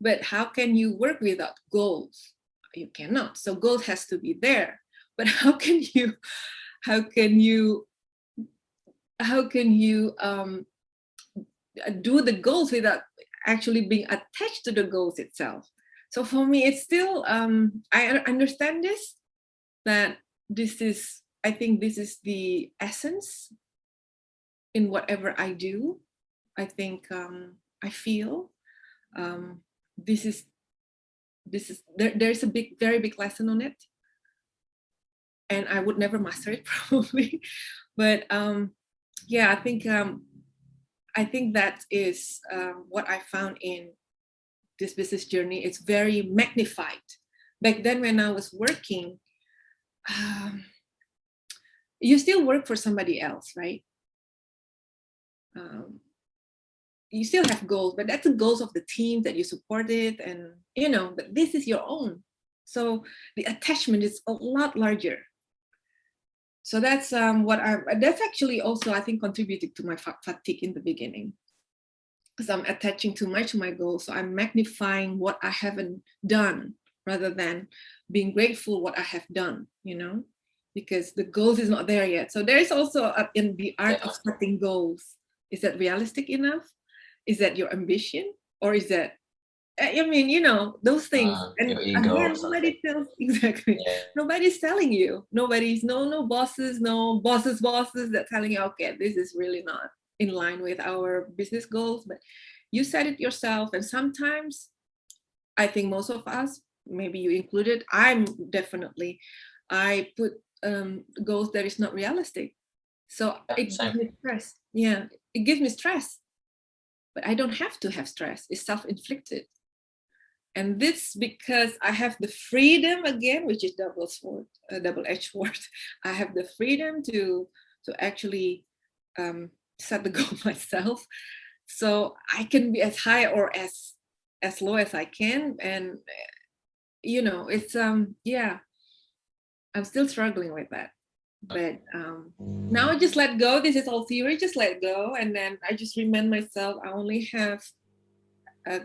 but how can you work without goals? You cannot. So goals has to be there. But how can you how can you how can you um do the goals without actually being attached to the goals itself? So for me, it's still, um, I understand this, that this is, I think this is the essence in whatever I do. I think um, I feel um, this is, this is, there, there's a big, very big lesson on it. And I would never master it probably. But um, yeah, I think um, I think that is uh, what I found in this business journey it's very magnified. Back then when I was working, um, you still work for somebody else, right? Um, you still have goals, but that's the goals of the team that you supported and, you know, but this is your own. So the attachment is a lot larger. So that's um, what I, that's actually also, I think, contributed to my fatigue in the beginning because I'm attaching too much to my goals. So I'm magnifying what I haven't done rather than being grateful what I have done, you know, because the goals is not there yet. So there is also a, in the art of setting goals. Is that realistic enough? Is that your ambition? Or is that, I mean, you know, those things. Uh, and again, nobody tells, exactly. Yeah. Nobody's telling you. Nobody's, no, no bosses, no bosses, bosses that telling you, okay, this is really not in line with our business goals, but you said it yourself. And sometimes I think most of us, maybe you included, I'm definitely, I put um, goals that is not realistic. So it gives me stress. Yeah, it gives me stress. But I don't have to have stress. It's self-inflicted. And this because I have the freedom again, which is double sword, a double-edged sword. I have the freedom to to actually um, set the goal myself. So I can be as high or as as low as I can. And you know, it's um yeah, I'm still struggling with that. But um now I just let go. This is all theory, just let go. And then I just remind myself I only have a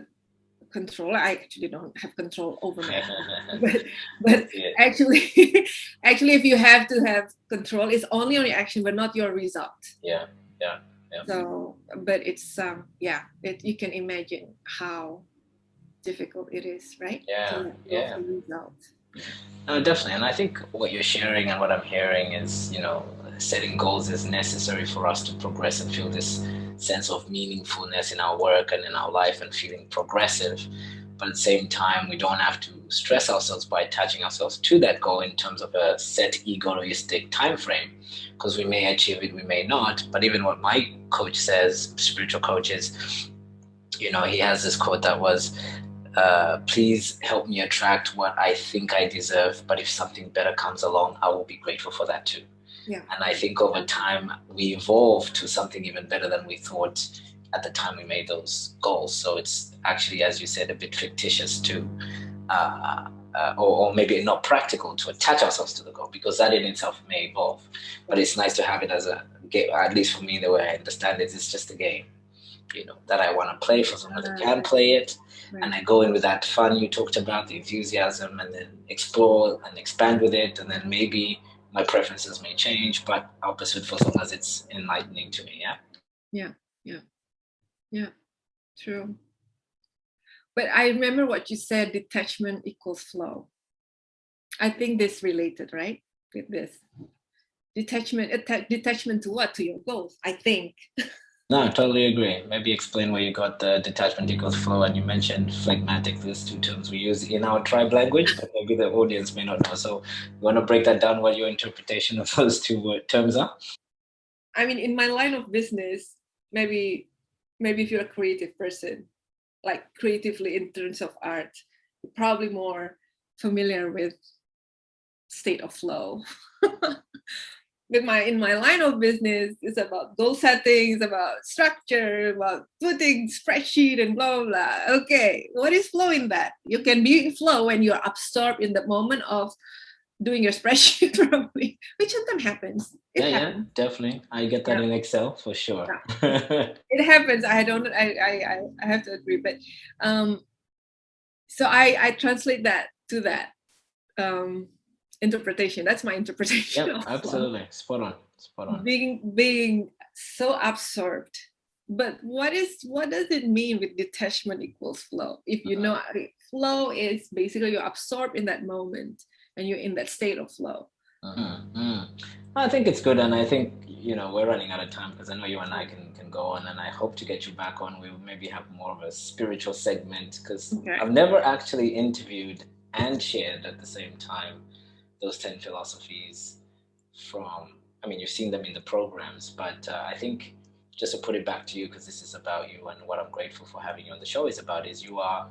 control. I actually don't have control over my but but actually actually if you have to have control, it's only on your action, but not your result. Yeah yeah, yeah. So, but it's um, yeah, it, you can imagine how difficult it is, right? Yeah, yeah. No, definitely. And I think what you're sharing and what I'm hearing is, you know, setting goals is necessary for us to progress and feel this sense of meaningfulness in our work and in our life and feeling progressive. But at the same time, we don't have to stress ourselves by attaching ourselves to that goal in terms of a set egoistic time frame because we may achieve it, we may not. But even what my coach says, spiritual coach is, you know, he has this quote that was, uh, please help me attract what I think I deserve. But if something better comes along, I will be grateful for that too. Yeah. And I think over time we evolve to something even better than we thought at the time we made those goals. So it's actually, as you said, a bit fictitious to uh, uh, or, or, maybe not practical to attach ourselves to the goal because that in itself may evolve. But it's nice to have it as a game, at least for me, the way I understand it, it's just a game, you know, that I want to play for someone that can play it. Right. And I go in with that fun you talked about, the enthusiasm, and then explore and expand with it. And then maybe my preferences may change, but I'll pursue it for as long as it's enlightening to me. Yeah. Yeah. Yeah. Yeah. True. But I remember what you said, detachment equals flow. I think this related, right? With this. Detachment, detachment to what? To your goals, I think. No, I totally agree. Maybe explain where you got the detachment equals flow, and you mentioned phlegmatic. These two terms we use in our tribe language, but maybe the audience may not know. So, you want to break that down? What your interpretation of those two terms are? I mean, in my line of business, maybe, maybe if you're a creative person, like creatively in terms of art, you're probably more familiar with state of flow. with my in my line of business it's about goal settings about structure about putting spreadsheet and blah, blah blah okay what is flow in that you can be in flow when you're absorbed in the moment of doing your spreadsheet probably which sometimes happens it yeah, happens. yeah definitely i get that yeah. in excel for sure yeah. it happens i don't I, I i have to agree but um so i i translate that to that um interpretation. That's my interpretation. Yeah, absolutely. Spot on. Spot on. Being being so absorbed. But what is what does it mean with detachment equals flow? If you know uh-huh. flow is basically you're absorbed in that moment and you're in that state of flow. Mm -hmm. I think it's good, and I think you know we're running out of time because I know you and I can can go on, and I hope to get you back on. We maybe have more of a spiritual segment because okay. I've never actually interviewed and shared at the same time those 10 philosophies from, I mean, you've seen them in the programs, but uh, I think just to put it back to you, because this is about you and what I'm grateful for having you on the show is about is you are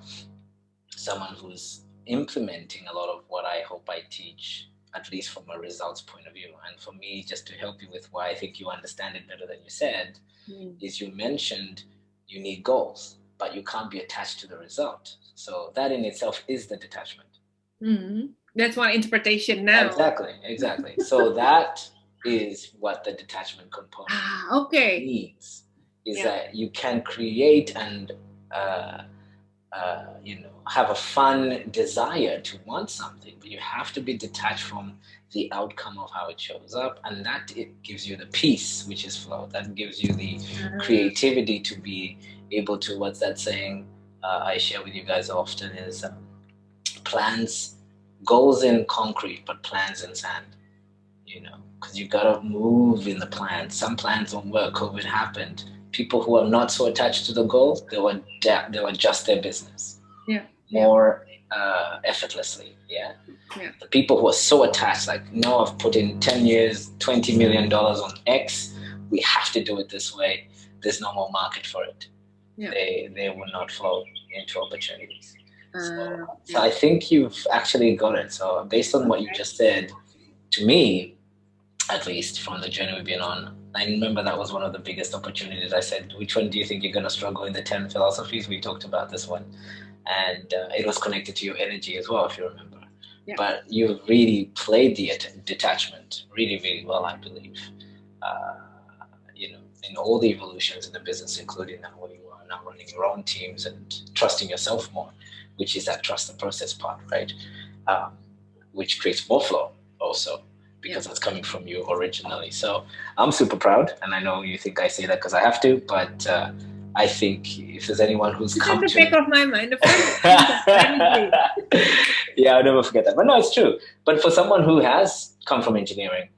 someone who's implementing a lot of what I hope I teach, at least from a results point of view. And for me, just to help you with why I think you understand it better than you said, mm. is you mentioned you need goals, but you can't be attached to the result. So that in itself is the detachment. Mm. That's one interpretation now. Exactly, exactly. so that is what the detachment component ah, okay. means. Is yeah. that you can create and uh, uh, you know have a fun desire to want something, but you have to be detached from the outcome of how it shows up, and that it gives you the peace, which is flow. That gives you the ah. creativity to be able to. What's that saying? Uh, I share with you guys often is um, plans goals in concrete, but plans in sand, you know, because you got to move in the plans. Some plans don't work. COVID happened. People who are not so attached to the goal, they will, they will adjust their business yeah. more uh, effortlessly. Yeah? yeah. The people who are so attached, like, no, I've put in 10 years, $20 million on X. We have to do it this way. There's no more market for it. Yeah. They, they will not flow into opportunities. So, uh, so I think you've actually got it. So based on what you just said, to me, at least from the journey we've been on, I remember that was one of the biggest opportunities. I said, which one do you think you're going to struggle in the 10 philosophies? We talked about this one. And uh, it was connected to your energy as well, if you remember. Yeah. But you really played the detachment really, really well, I believe. Uh, you know, in all the evolutions in the business, including now where you are now running your own teams and trusting yourself more which is that trust the process part, right? Um, which creates more flow also because yeah. that's coming from you originally. So I'm super proud, and I know you think I say that because I have to, but uh, I think if there's anyone who's it's come the to back of my mind, yeah, I'll never forget that. But no, it's true. But for someone who has come from engineering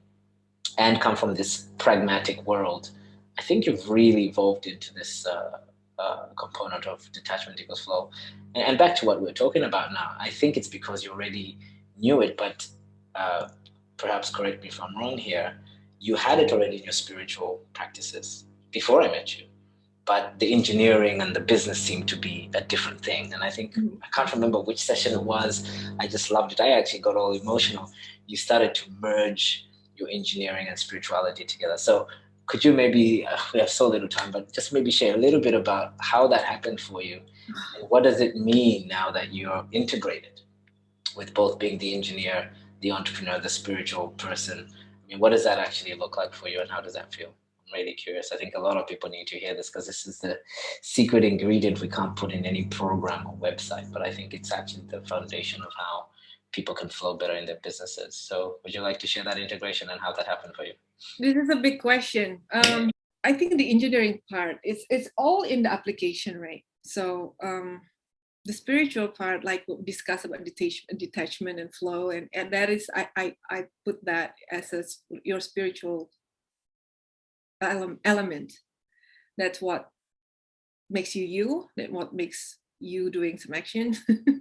and come from this pragmatic world, I think you've really evolved into this uh, uh, component of detachment equals flow. And, and, back to what we're talking about now, I think it's because you already knew it, but uh, perhaps correct me if I'm wrong here, you had it already in your spiritual practices before I met you. But the engineering and the business seemed to be a different thing. And I think, mm -hmm. I can't remember which session it was. I just loved it. I actually got all emotional. You started to merge your engineering and spirituality together. So could you maybe, uh, we have so little time, but just maybe share a little bit about how that happened for you. And what does it mean now that you're integrated with both being the engineer, the entrepreneur, the spiritual person? I mean, what does that actually look like for you and how does that feel? I'm really curious. I think a lot of people need to hear this because this is the secret ingredient we can't put in any program or website, but I think it's actually the foundation of how people can flow better in their businesses. So would you like to share that integration and how that happened for you? This is a big question. Um, I think the engineering part, it's, it's all in the application, right? So um, the spiritual part, like we discuss about detachment, detachment and flow, and, and that is, I, I, I put that as a, your spiritual element. That's what makes you you, that what makes you doing some action.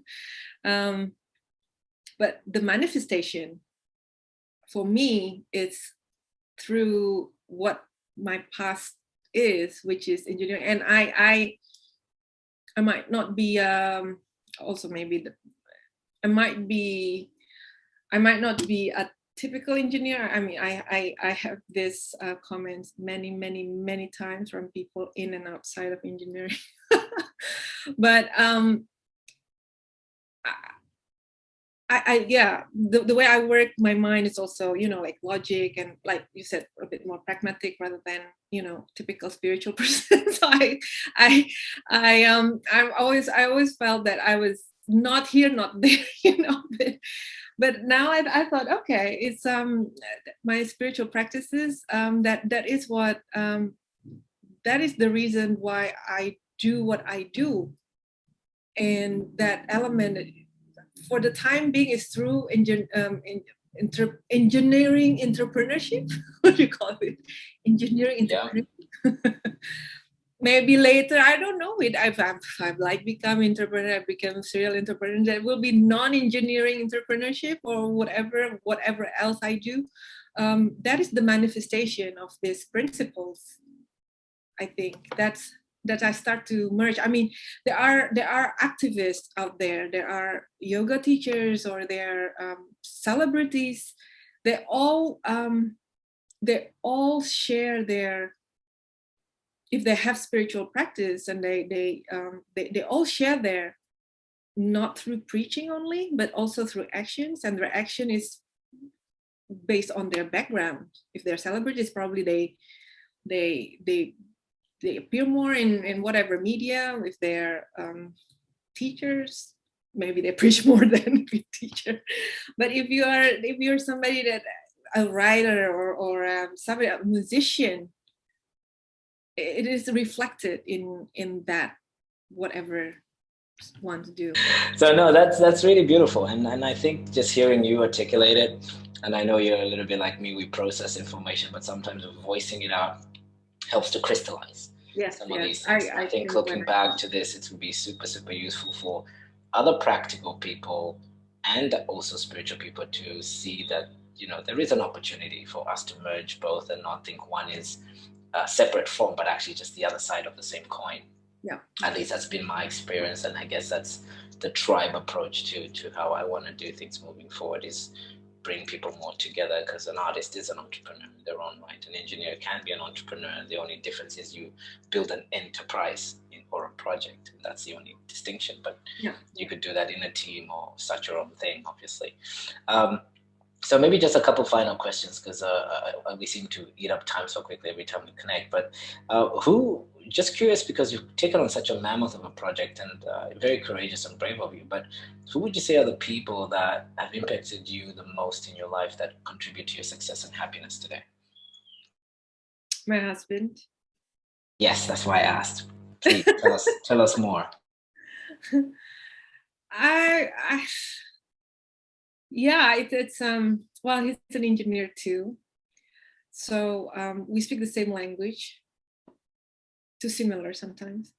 um, but the manifestation for me is through what my past is, which is engineering. And I, I, I might not be, um, also maybe the, I might be, I might not be a typical engineer. I mean, I, I, I have this uh, comments many, many, many times from people in and outside of engineering. but um, I, I, yeah the, the way I work my mind is also you know like logic and like you said a bit more pragmatic rather than you know typical spiritual person. So I I I um I always I always felt that I was not here not there you know but, but now I, I thought okay it's um my spiritual practices um that that is what um that is the reason why I do what I do. And that element for the time being is through um, in, inter engineering entrepreneurship. what do you call it? Engineering entrepreneurship. Yeah. Maybe later, I don't know it. I've, I've, I've like become entrepreneur, I've become serial entrepreneur. That will be non-engineering entrepreneurship or whatever, whatever else I do. Um, that is the manifestation of these principles. I think that's that I start to merge. I mean, there are there are activists out there. There are yoga teachers or there are um, celebrities. They all um, they all share their if they have spiritual practice and they they um, they they all share their not through preaching only, but also through actions, and their action is based on their background. If they're celebrities, probably they they they they appear more in, in whatever media, if they're um, teachers, maybe they preach more than a teacher. But if you are if you're somebody that a writer or, or um, somebody, a musician, it is reflected in in that whatever want to do. So no, that's that's really beautiful, and and I think just hearing you articulate it, and I know you're a little bit like me, we process information, but sometimes voicing it out helps to crystallize yes, some yes. of these things. I, I, I think looking back to this, it would be super, super useful for other practical people and also spiritual people to see that, you know, there is an opportunity for us to merge both and not think one is a separate form, but actually just the other side of the same coin. Yeah. At least that's been my experience. And I guess that's the tribe approach to, to how I want to do things moving forward is bring people more together because an artist is an entrepreneur in their own right. An engineer can be an entrepreneur. The only difference is you build an enterprise in, or a project. That's the only distinction. But yeah. you could do that in a team or start your own thing, obviously. Um, so maybe just a couple final questions because uh, uh, we seem to eat up time so quickly every time we connect. But uh, who, just curious because you've taken on such a mammoth of a project and uh, very courageous and brave of you, but who would you say are the people that have impacted you the most in your life that contribute to your success and happiness today? My husband. Yes, that's why I asked. Please tell us, tell us more. I, I yeah, it, it's um well, he's an engineer too, so um, we speak the same language. Too similar sometimes,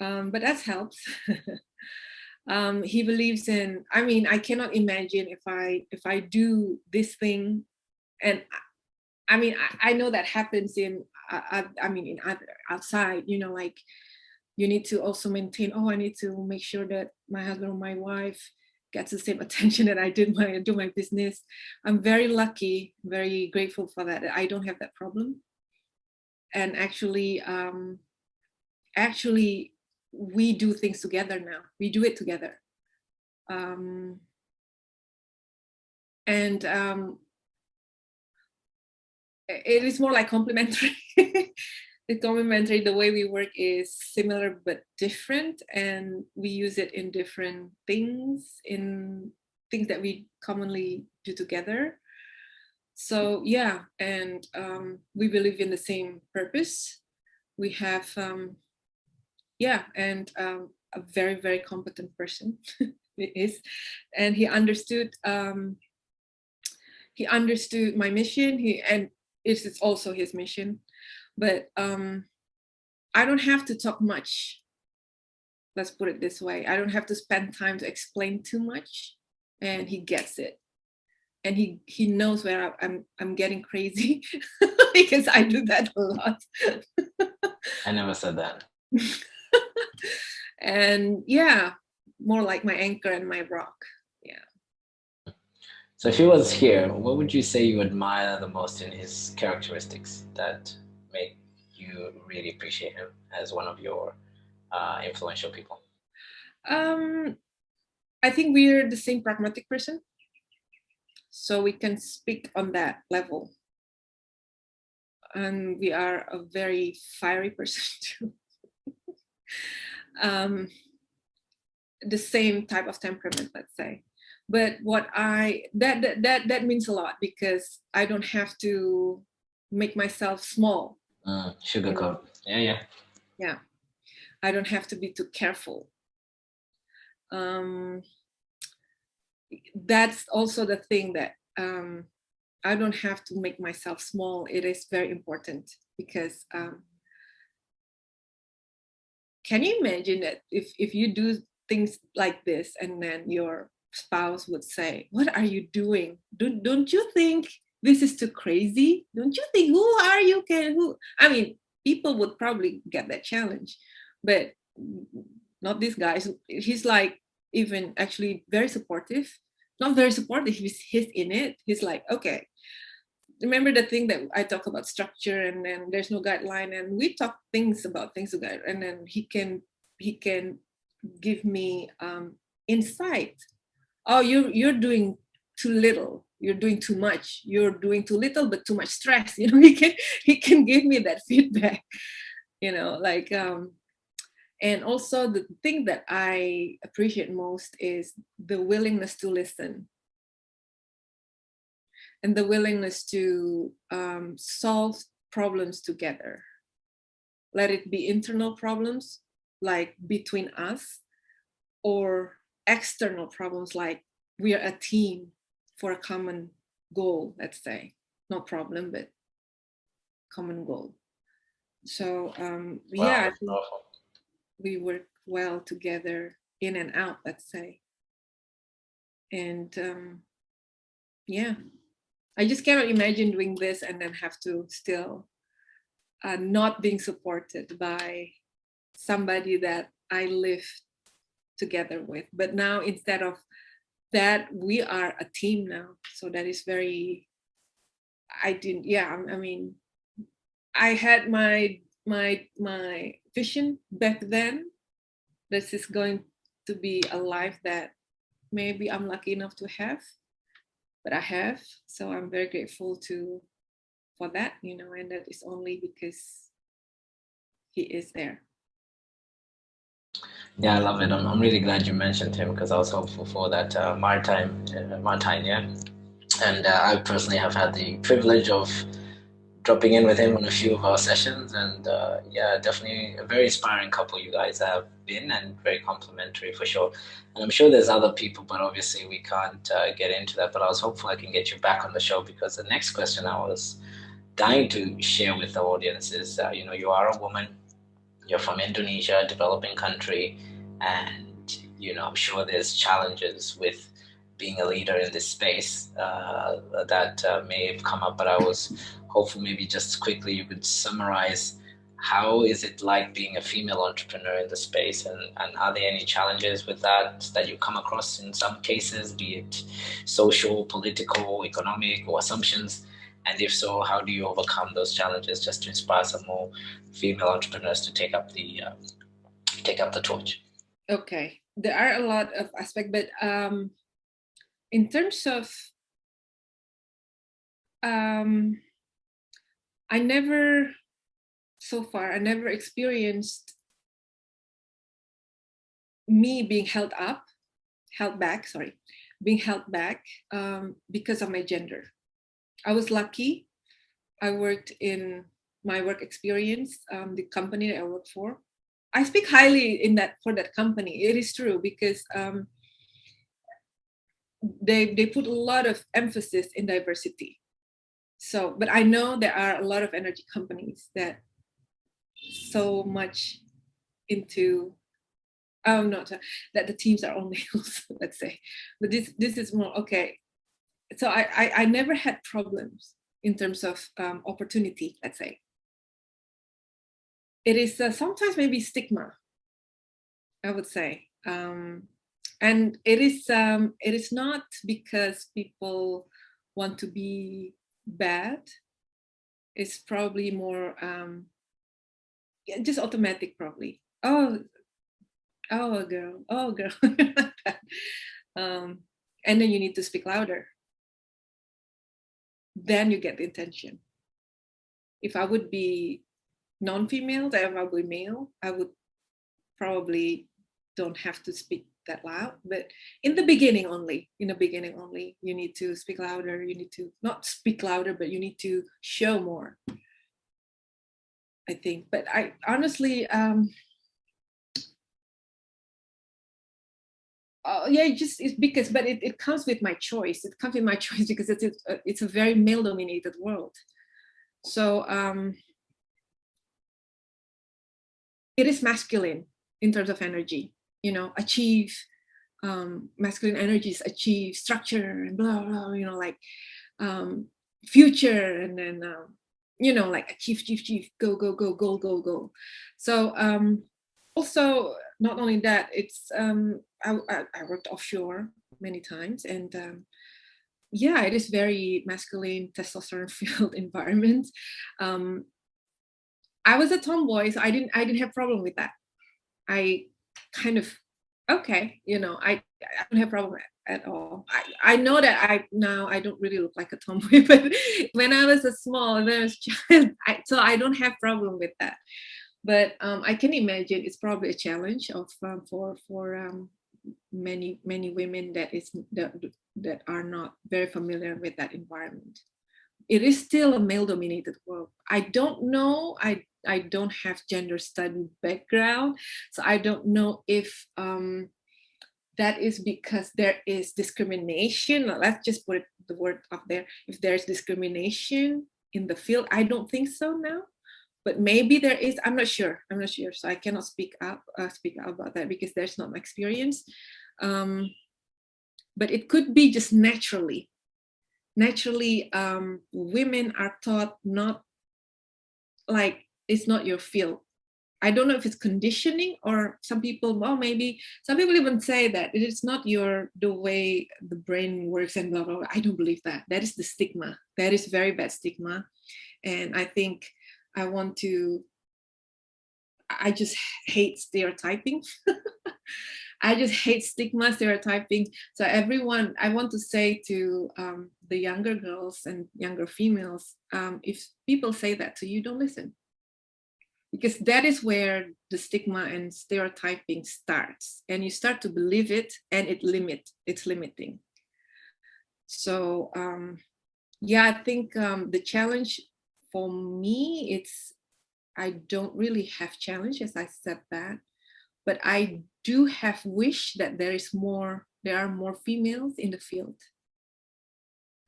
um, but that helps. um, he believes in. I mean, I cannot imagine if I if I do this thing, and I, I mean, I, I, know that happens in. Uh, I mean, in other outside, you know, like you need to also maintain. Oh, I need to make sure that my husband or my wife gets the same attention that I did when I do my business. I'm very lucky, very grateful for that. I don't have that problem. And actually, um, actually, we do things together now. We do it together. Um, and um, it is more like complementary. complementary, the way we work is similar but different and we use it in different things, in things that we commonly do together. So yeah, and um, we believe in the same purpose. We have, um, yeah, and um, a very, very competent person it is. And he understood, um, he understood my mission, he and it is also his mission but um, I don't have to talk much. Let's put it this way. I don't have to spend time to explain too much and he gets it. And he, he knows where I'm, I'm getting crazy because I do that a lot. I never said that. and yeah, more like my anchor and my rock. Yeah. So if he was here, what would you say you admire the most in his characteristics that make you really appreciate him as one of your uh, influential people? Um, I think we're the same pragmatic person. So we can speak on that level. And we are a very fiery person too. um, the same type of temperament, let's say. But what I, that, that, that, that means a lot because I don't have to make myself small. Uh, sugarcoat, yeah, yeah. Yeah, I don't have to be too careful. Um, that's also the thing that um, I don't have to make myself small. It is very important because um, can you imagine that if, if you do things like this and then your spouse would say, what are you doing? Don't, don't you think this is too crazy? Don't you think, who are you? Can who? I mean, people would probably get that challenge, but not this guy. He's like even actually very supportive, not very supportive, he's, he's in it. He's like, okay, remember the thing that I talk about structure and then there's no guideline and we talk things about things to guide and then he can he can give me um, insight. Oh, you you're doing too little. You're doing too much. You're doing too little, but too much stress. You know, he can he can give me that feedback. You know, like um, and also the thing that I appreciate most is the willingness to listen and the willingness to um, solve problems together. Let it be internal problems like between us or external problems like we are a team for a common goal, let's say, not problem, but common goal. So um, wow, yeah, we work well together in and out, let's say. And um, yeah, I just cannot imagine doing this and then have to still uh, not being supported by somebody that I live together with. But now instead of that, we are a team now. So that is very, I didn't, yeah, I mean, I had my my my vision back then this is going to be a life that maybe I'm lucky enough to have, but I have. So I'm very grateful to for that, you know, and that is only because he is there. Yeah, I love it. I'm, I'm really glad you mentioned him because I was hopeful for that uh, Martijn, uh, Martijn, yeah. And uh, I personally have had the privilege of dropping in with him on a few of our sessions and uh, yeah definitely a very inspiring couple you guys have been and very complimentary for sure. And i'm sure there's other people but obviously we can't uh, get into that but i was hopeful i can get you back on the show because the next question i was dying to share with the audience is uh, you know you are a woman you're from indonesia a developing country and you know i'm sure there's challenges with being a leader in this space uh, that uh, may have come up, but I was hopeful maybe just quickly you could summarize how is it like being a female entrepreneur in the space and, and are there any challenges with that that you come across in some cases, be it social, political, economic or assumptions? And if so, how do you overcome those challenges just to inspire some more female entrepreneurs to take up the uh, take up the torch? Okay, there are a lot of aspects, but um, in terms of um, I never, so far, I never experienced me being held up, held back, sorry, being held back um, because of my gender. I was lucky. I worked in my work experience, um, the company that I work for. I speak highly in that for that company. It is true because um, they, they put a lot of emphasis in diversity. So, but I know there are a lot of energy companies that so much into oh no that the teams are all males let's say but this this is more okay so I, I, I never had problems in terms of um, opportunity let's say it is uh, sometimes maybe stigma i would say um, and it is um, it is not because people want to be bad. It's probably more um, yeah, just automatic probably. Oh oh girl oh girl. Um, and then you need to speak louder. Then you get the attention. If i would be non-female if i would be male. I would probably don't have to speak that loud but in the beginning only in the beginning only you need to speak louder you need to not speak louder but you need to show more i think but i honestly um uh, yeah, it just it's because, but it, it comes with my choice. It comes with my choice because it's a, it's a very male dominated world. So um, it is masculine in terms of energy, you know, achieve um, masculine energies, achieve structure and blah, blah, you know, like um, future and then, um, you know, like achieve, achieve, achieve, go, go, go, go, go, go. So um, also not only that, it's um, I, I, worked offshore many times, and um, yeah, it is very masculine, testosterone-filled environment. Um, I was a tomboy, so I didn't I didn't have problem with that. I kind of okay, you know, I I don't have problem at, at all. I, I know that I now I don't really look like a tomboy, but when I was a small, there's child, I, so I don't have problem with that but um, I can imagine it's probably a challenge of um, for for um, many many women that is that, that are not very familiar with that environment. It is still a male-dominated world. I don't know. I I don't have gender study background, so I don't know if um, that is because there is discrimination. Let's just put the word up there. If there's discrimination in the field, I don't think so now but maybe there is i'm not sure i'm not sure so i cannot speak up uh, speak out about that because there's not my experience um, but it could be just naturally naturally um, women are taught not like it's not your field I don't know if it's conditioning or some people, well, maybe some people even say that it is not your, the way the brain works and blah, blah, blah. I don't believe that. That is the stigma. That is very bad stigma. And I think I want to, I just hate stereotyping. I just hate stigma stereotyping. So everyone, I want to say to um, the younger girls and younger females, um, if people say that to you, don't listen. Because that is where the stigma and stereotyping starts. And you start to believe it and it limit, it's limiting. So um, yeah, I think um, the challenge for me, it's, I don't really have challenges, I said that, but I do have wish that there is more, there are more females in the field.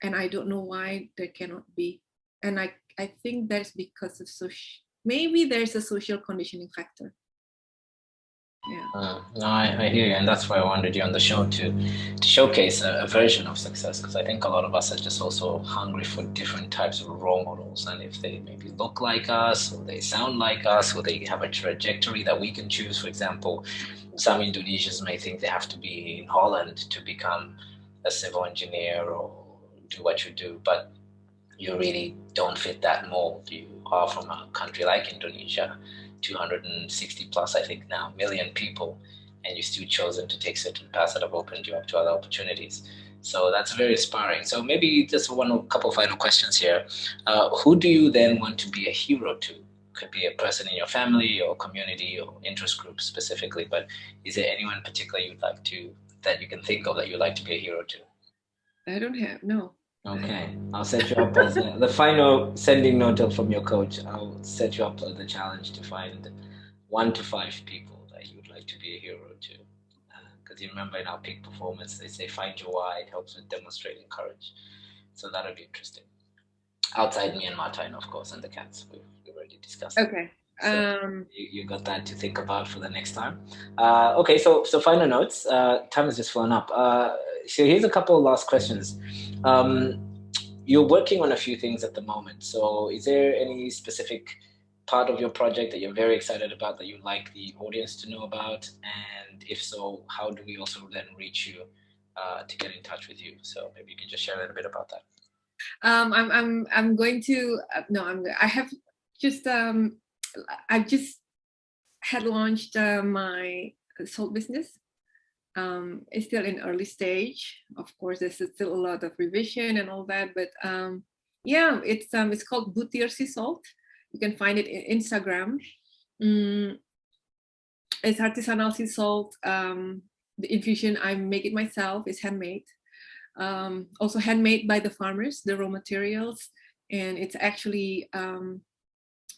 And I don't know why there cannot be. And I, I think that's because of social, maybe there's a social conditioning factor yeah. Uh, no, I, I, hear you, and that's why I wanted you on the show to to showcase a, a version of success, because I think a lot of us are just also hungry for different types of role models, and if they maybe look like us, or they sound like us, or they have a trajectory that we can choose. For example, some Indonesians may think they have to be in Holland to become a civil engineer or do what you do, but you really don't fit that mold. You are from a country like Indonesia 260 plus, I think now, million people, and you still chosen to take certain paths that have opened you up to other opportunities. So that's very inspiring. So maybe just one couple final questions here. Uh, who do you then want to be a hero to? Could be a person in your family or community or interest group specifically, but is there anyone particular you'd like to, that you can think of that you'd like to be a hero to? I don't have, no. Okay, I'll set you up as a, the final sending note from your coach. I'll set you up the challenge to find one to five people that you would like to be a hero to. Because uh, you remember in our peak performance, they say find your why. It helps with demonstrating courage. So that'll be interesting. Outside me and Martin, of course, and the cats. We've, we've already discussed. Okay. So um, you, you got that to think about for the next time. Uh, okay, so so final notes. Uh, time has just flown up. Uh, so here's a couple of last questions. Um, you're working on a few things at the moment. So is there any specific part of your project that you're very excited about that you'd like the audience to know about? And if so, how do we also then reach you uh, to get in touch with you? So maybe you can just share a little bit about that. Um, I'm, I'm, I'm going to, uh, no, I'm, I have just, um, I've just had launched uh, my salt business. Um, it's still in early stage. Of course, there's still a lot of revision and all that, but um, yeah, it's um, it's called Boetir Sea Salt. You can find it in Instagram. Mm, it's artisanal sea salt. Um, the infusion, I make it myself, it's handmade. Um, also handmade by the farmers, the raw materials, and it's actually um,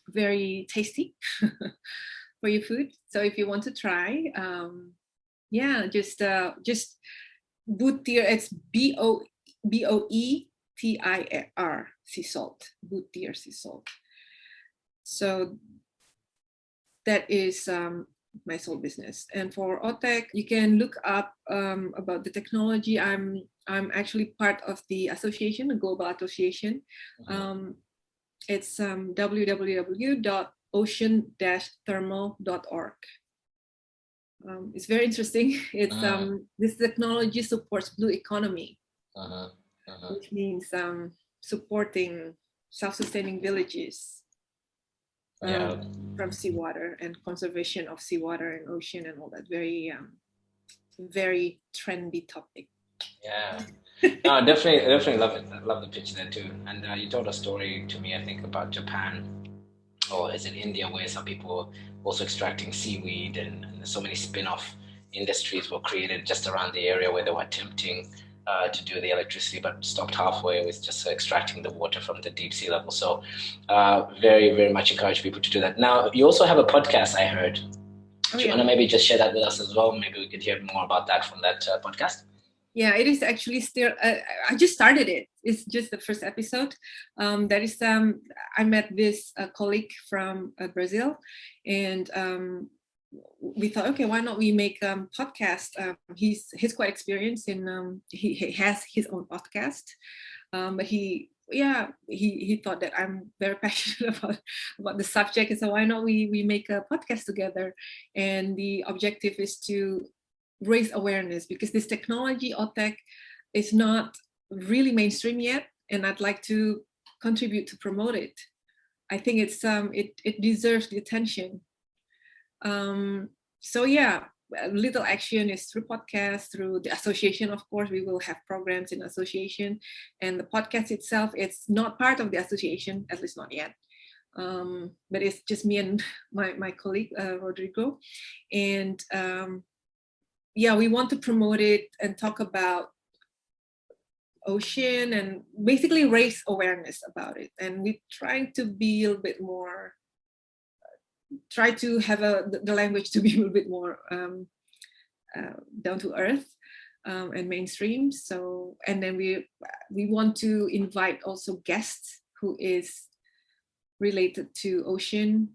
very tasty for your food. So if you want to try, um, yeah, just uh, just Boetir, it's B-O B-O-E-T-I-R, sea salt, Boetir sea salt. So that is um, my sole business. And for OTEC, you can look up um, about the technology. I'm I'm actually part of the association, the global association. Uh-huh. Um, it's um, www.ocean-thermal.org. Um, it's very interesting. It's uh -huh. um, this technology supports blue economy, uh -huh. Uh -huh. which means um, supporting self-sustaining villages yeah. Um, from seawater and conservation of seawater and ocean and all that very um, very trendy topic yeah no definitely definitely love it I love the pitch there too and uh, you told a story to me i think about japan or is it india where some people were also extracting seaweed and, and so many spin-off industries were created just around the area where they were attempting uh, to do the electricity, but stopped halfway with just extracting the water from the deep sea level. So uh, very, very much encourage people to do that. Now, you also have a podcast, I heard. Oh, do you yeah. want to maybe just share that with us as well? Maybe we could hear more about that from that uh, podcast. Yeah, it is actually still, uh, I just started it. It's just the first episode. Um, that is, um, I met this uh, colleague from uh, Brazil and um, we thought, okay, why not we make a um, podcast? Um, he's he's quite experienced in um, he, he has his own podcast, um, but he yeah he he thought that I'm very passionate about about the subject, and so why not we we make a podcast together? And the objective is to raise awareness because this technology or tech is not really mainstream yet, and I'd like to contribute to promote it. I think it's um it it deserves the attention um, so yeah, little action is through podcast, through the association, of course, we will have programs in association and the podcast itself, it's not part of the association, at least not yet. Um, but it's just me and my, my colleague, uh, Rodrigo. And um, yeah, we want to promote it and talk about ocean and basically raise awareness about it. And we're trying to be a little bit more try to have a, the language to be a little bit more um, uh, down to earth um, and mainstream. So, and then we we want to invite also guests who is related to ocean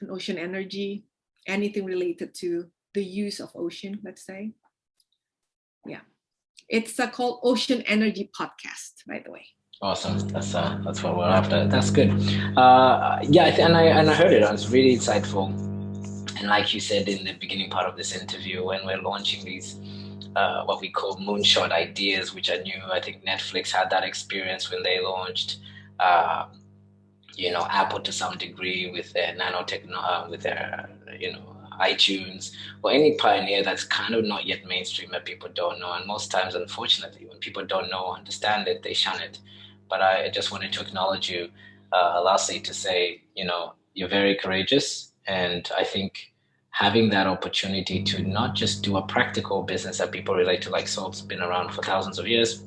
and ocean energy, anything related to the use of ocean, let's say. Yeah, it's uh, called Ocean Energy Podcast, by the way. Awesome. That's uh, that's what we're after. That's good. Uh, yeah, and I and I heard it. It was really insightful. And like you said in the beginning part of this interview, when we're launching these uh, what we call moonshot ideas, which are new. I think Netflix had that experience when they launched. Uh, you know, Apple to some degree with their nanotechno, uh, with their you know iTunes or any pioneer that's kind of not yet mainstream that people don't know. And most times, unfortunately, when people don't know, or understand it, they shun it but I just wanted to acknowledge you, uh, lastly, to say, you know, you're very courageous. And I think having that opportunity to not just do a practical business that people relate to, like salt's been around for thousands of years,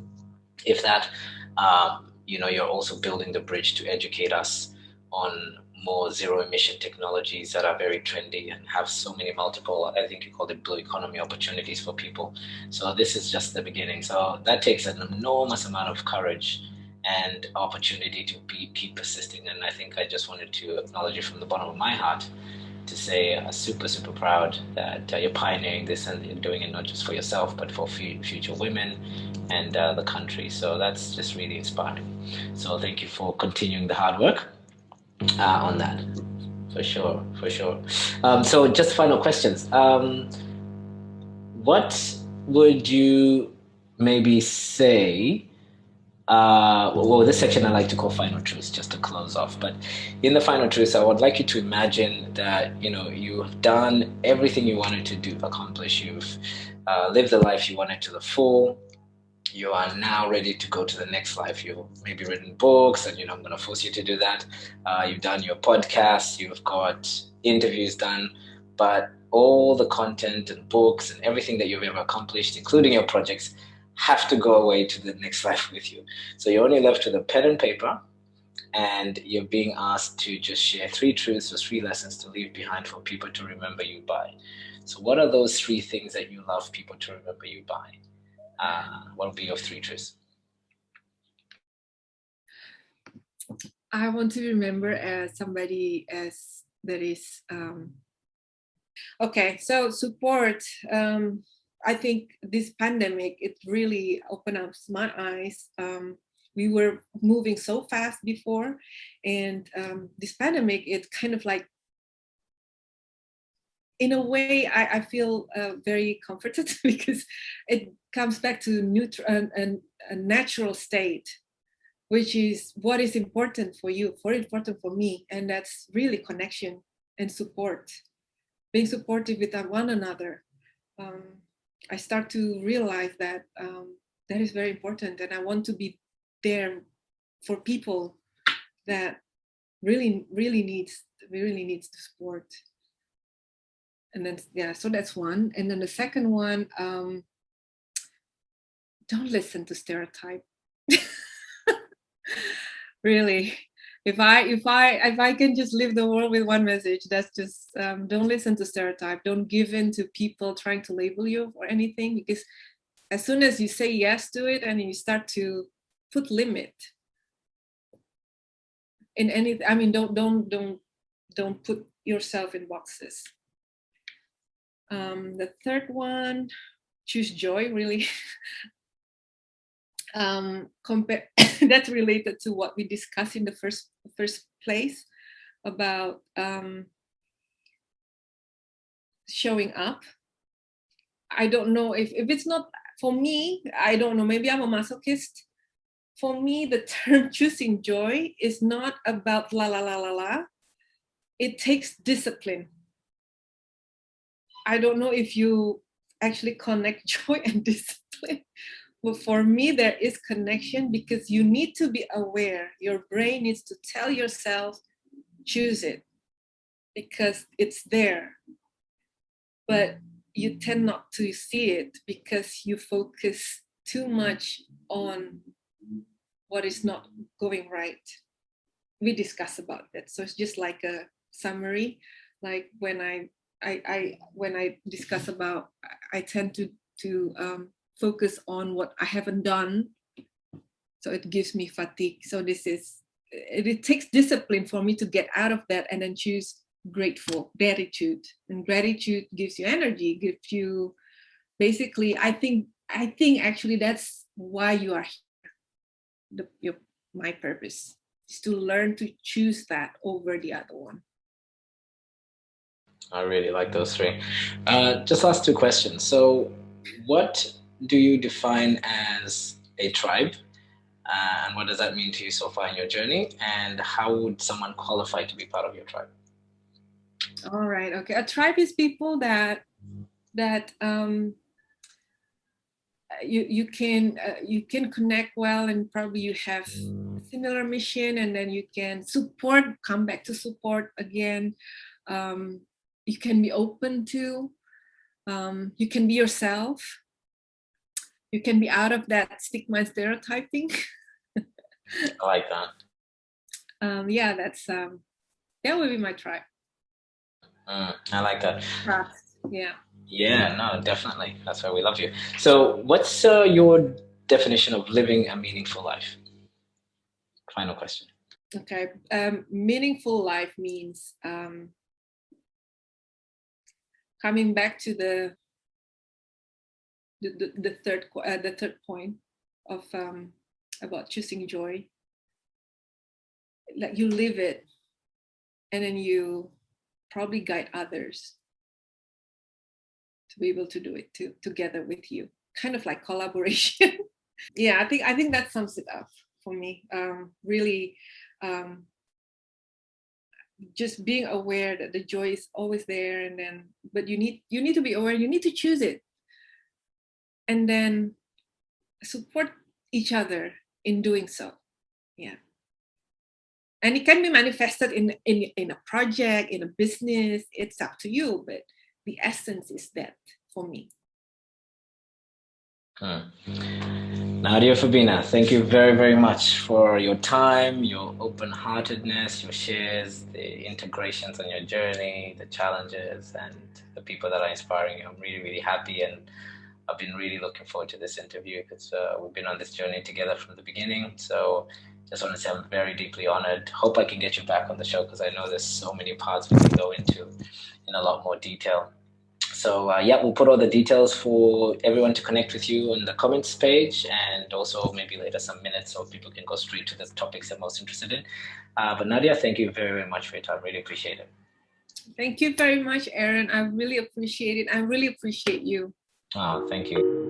if that, um, you know, you're also building the bridge to educate us on more zero emission technologies that are very trendy and have so many multiple, I think you call it blue economy opportunities for people. So this is just the beginning. So that takes an enormous amount of courage and opportunity to be keep persisting. And I think I just wanted to acknowledge it from the bottom of my heart to say uh, super super proud that uh, you're pioneering this and you're doing it not just for yourself but for future women and uh, the country. So that's just really inspiring. So thank you for continuing the hard work uh, on that. For sure, for sure. Um, so just final questions. Um, what would you maybe say uh, well, this section I like to call final truths, just to close off. But in the final truths, I would like you to imagine that you know you've done everything you wanted to do, accomplish. You've uh, lived the life you wanted to the full. You are now ready to go to the next life. You've maybe written books, and you know I'm going to force you to do that. Uh, you've done your podcast. You've got interviews done, but all the content and books and everything that you've ever accomplished, including your projects have to go away to the next life with you. So you're only left with a pen and paper, and you're being asked to just share three truths or three lessons to leave behind for people to remember you by. So, what are those three things that you love people to remember you by? Uh, would be your three truths? I want to remember as somebody as that is um, okay. So support. Um, I think this pandemic, it really opened up my eyes. Um, we were moving so fast before, and um, this pandemic, it kind of like, in a way, I, I feel uh, very comforted because it comes back to neutral and a natural state, which is what is important for you, for important for me, and that's really connection and support, being supportive with one another. Um, I start to realize that um, that is very important and I want to be there for people that really, really needs, really needs support. And then, yeah, so that's one. And then the second one, um, don't listen to stereotype. really, if I if I if I can just leave the world with one message, that's just um, don't listen to stereotype. Don't give in to people trying to label you or anything because as soon as you say yes to it and you start to put limit in any I mean don't don't don't don't put yourself in boxes. Um, the third one, choose joy really. um, compare that's related to what we discussed in the first first place about um, showing up. I don't know if, if it's not for me, I don't know, maybe I'm a masochist. For me, the term choosing joy is not about la la la la la. It takes discipline. I don't know if you actually connect joy and discipline well, for me, there is connection because you need to be aware. Your brain needs to tell yourself, choose it because it's there. But you tend not to see it because you focus too much on what is not going right. We discuss about that. So it's just like a summary. Like when I, I, I when I discuss about, I tend to to um, focus on what I haven't done. So it gives me fatigue. So this is, it, it takes discipline for me to get out of that and then choose grateful, gratitude. And gratitude gives you energy, gives you, basically, I think, I think actually that's why you are here. The, your, my purpose is to learn to choose that over the other one. I really like those three. Uh, just last two questions. So what do you define as a tribe? Uh, and what does that mean to you so far in your journey? And how would someone qualify to be part of your tribe? All right. Okay. A tribe is people that that um, you you can uh, you can connect well, and probably you have similar mission, and then you can support. Come back to support again. Um, you can be open to. Um, you can be yourself you can be out of that stigma stereotyping. I like that. Um, yeah, that's um, that would be my tribe. Mm, I like that. Trust. Yeah. Yeah, no, definitely. That's why we love you. So, what's uh, your definition of living a meaningful life? final question. Okay, um, meaningful life means um, coming back to the the, the, third uh, the third point of um, about choosing joy. Like you live it, and then you probably guide others to be able to do it to, together with you. Kind of like collaboration. yeah, I think I think that sums it up for me. Um, really, um, just being aware that the joy is always there, and then but you need you need to be aware. You need to choose it, and then support each other in doing so. Yeah. And it can be manifested in, in, in a project, in a business, it's up to you, but the essence is that for me. Hmm. Nadia Fabina, thank you very, very much for your time, your open-heartedness, your shares, the integrations on your journey, the challenges, and the people that are inspiring you. I'm really, really happy, and I've been really looking forward to this interview because uh, we've been on this journey together from the beginning. So just want to say I'm very deeply honored. Hope I can get you back on the show because I know there's so many parts we can go into in a lot more detail. So uh, yeah, we'll put all the details for everyone to connect with you on the comments page and also maybe later some minutes so people can go straight to the topics they're most interested in. Uh, but Nadia, thank you very, very much for your time. Really appreciate it. Thank you very much, Aaron. I really appreciate it. I really appreciate you. Oh, thank you.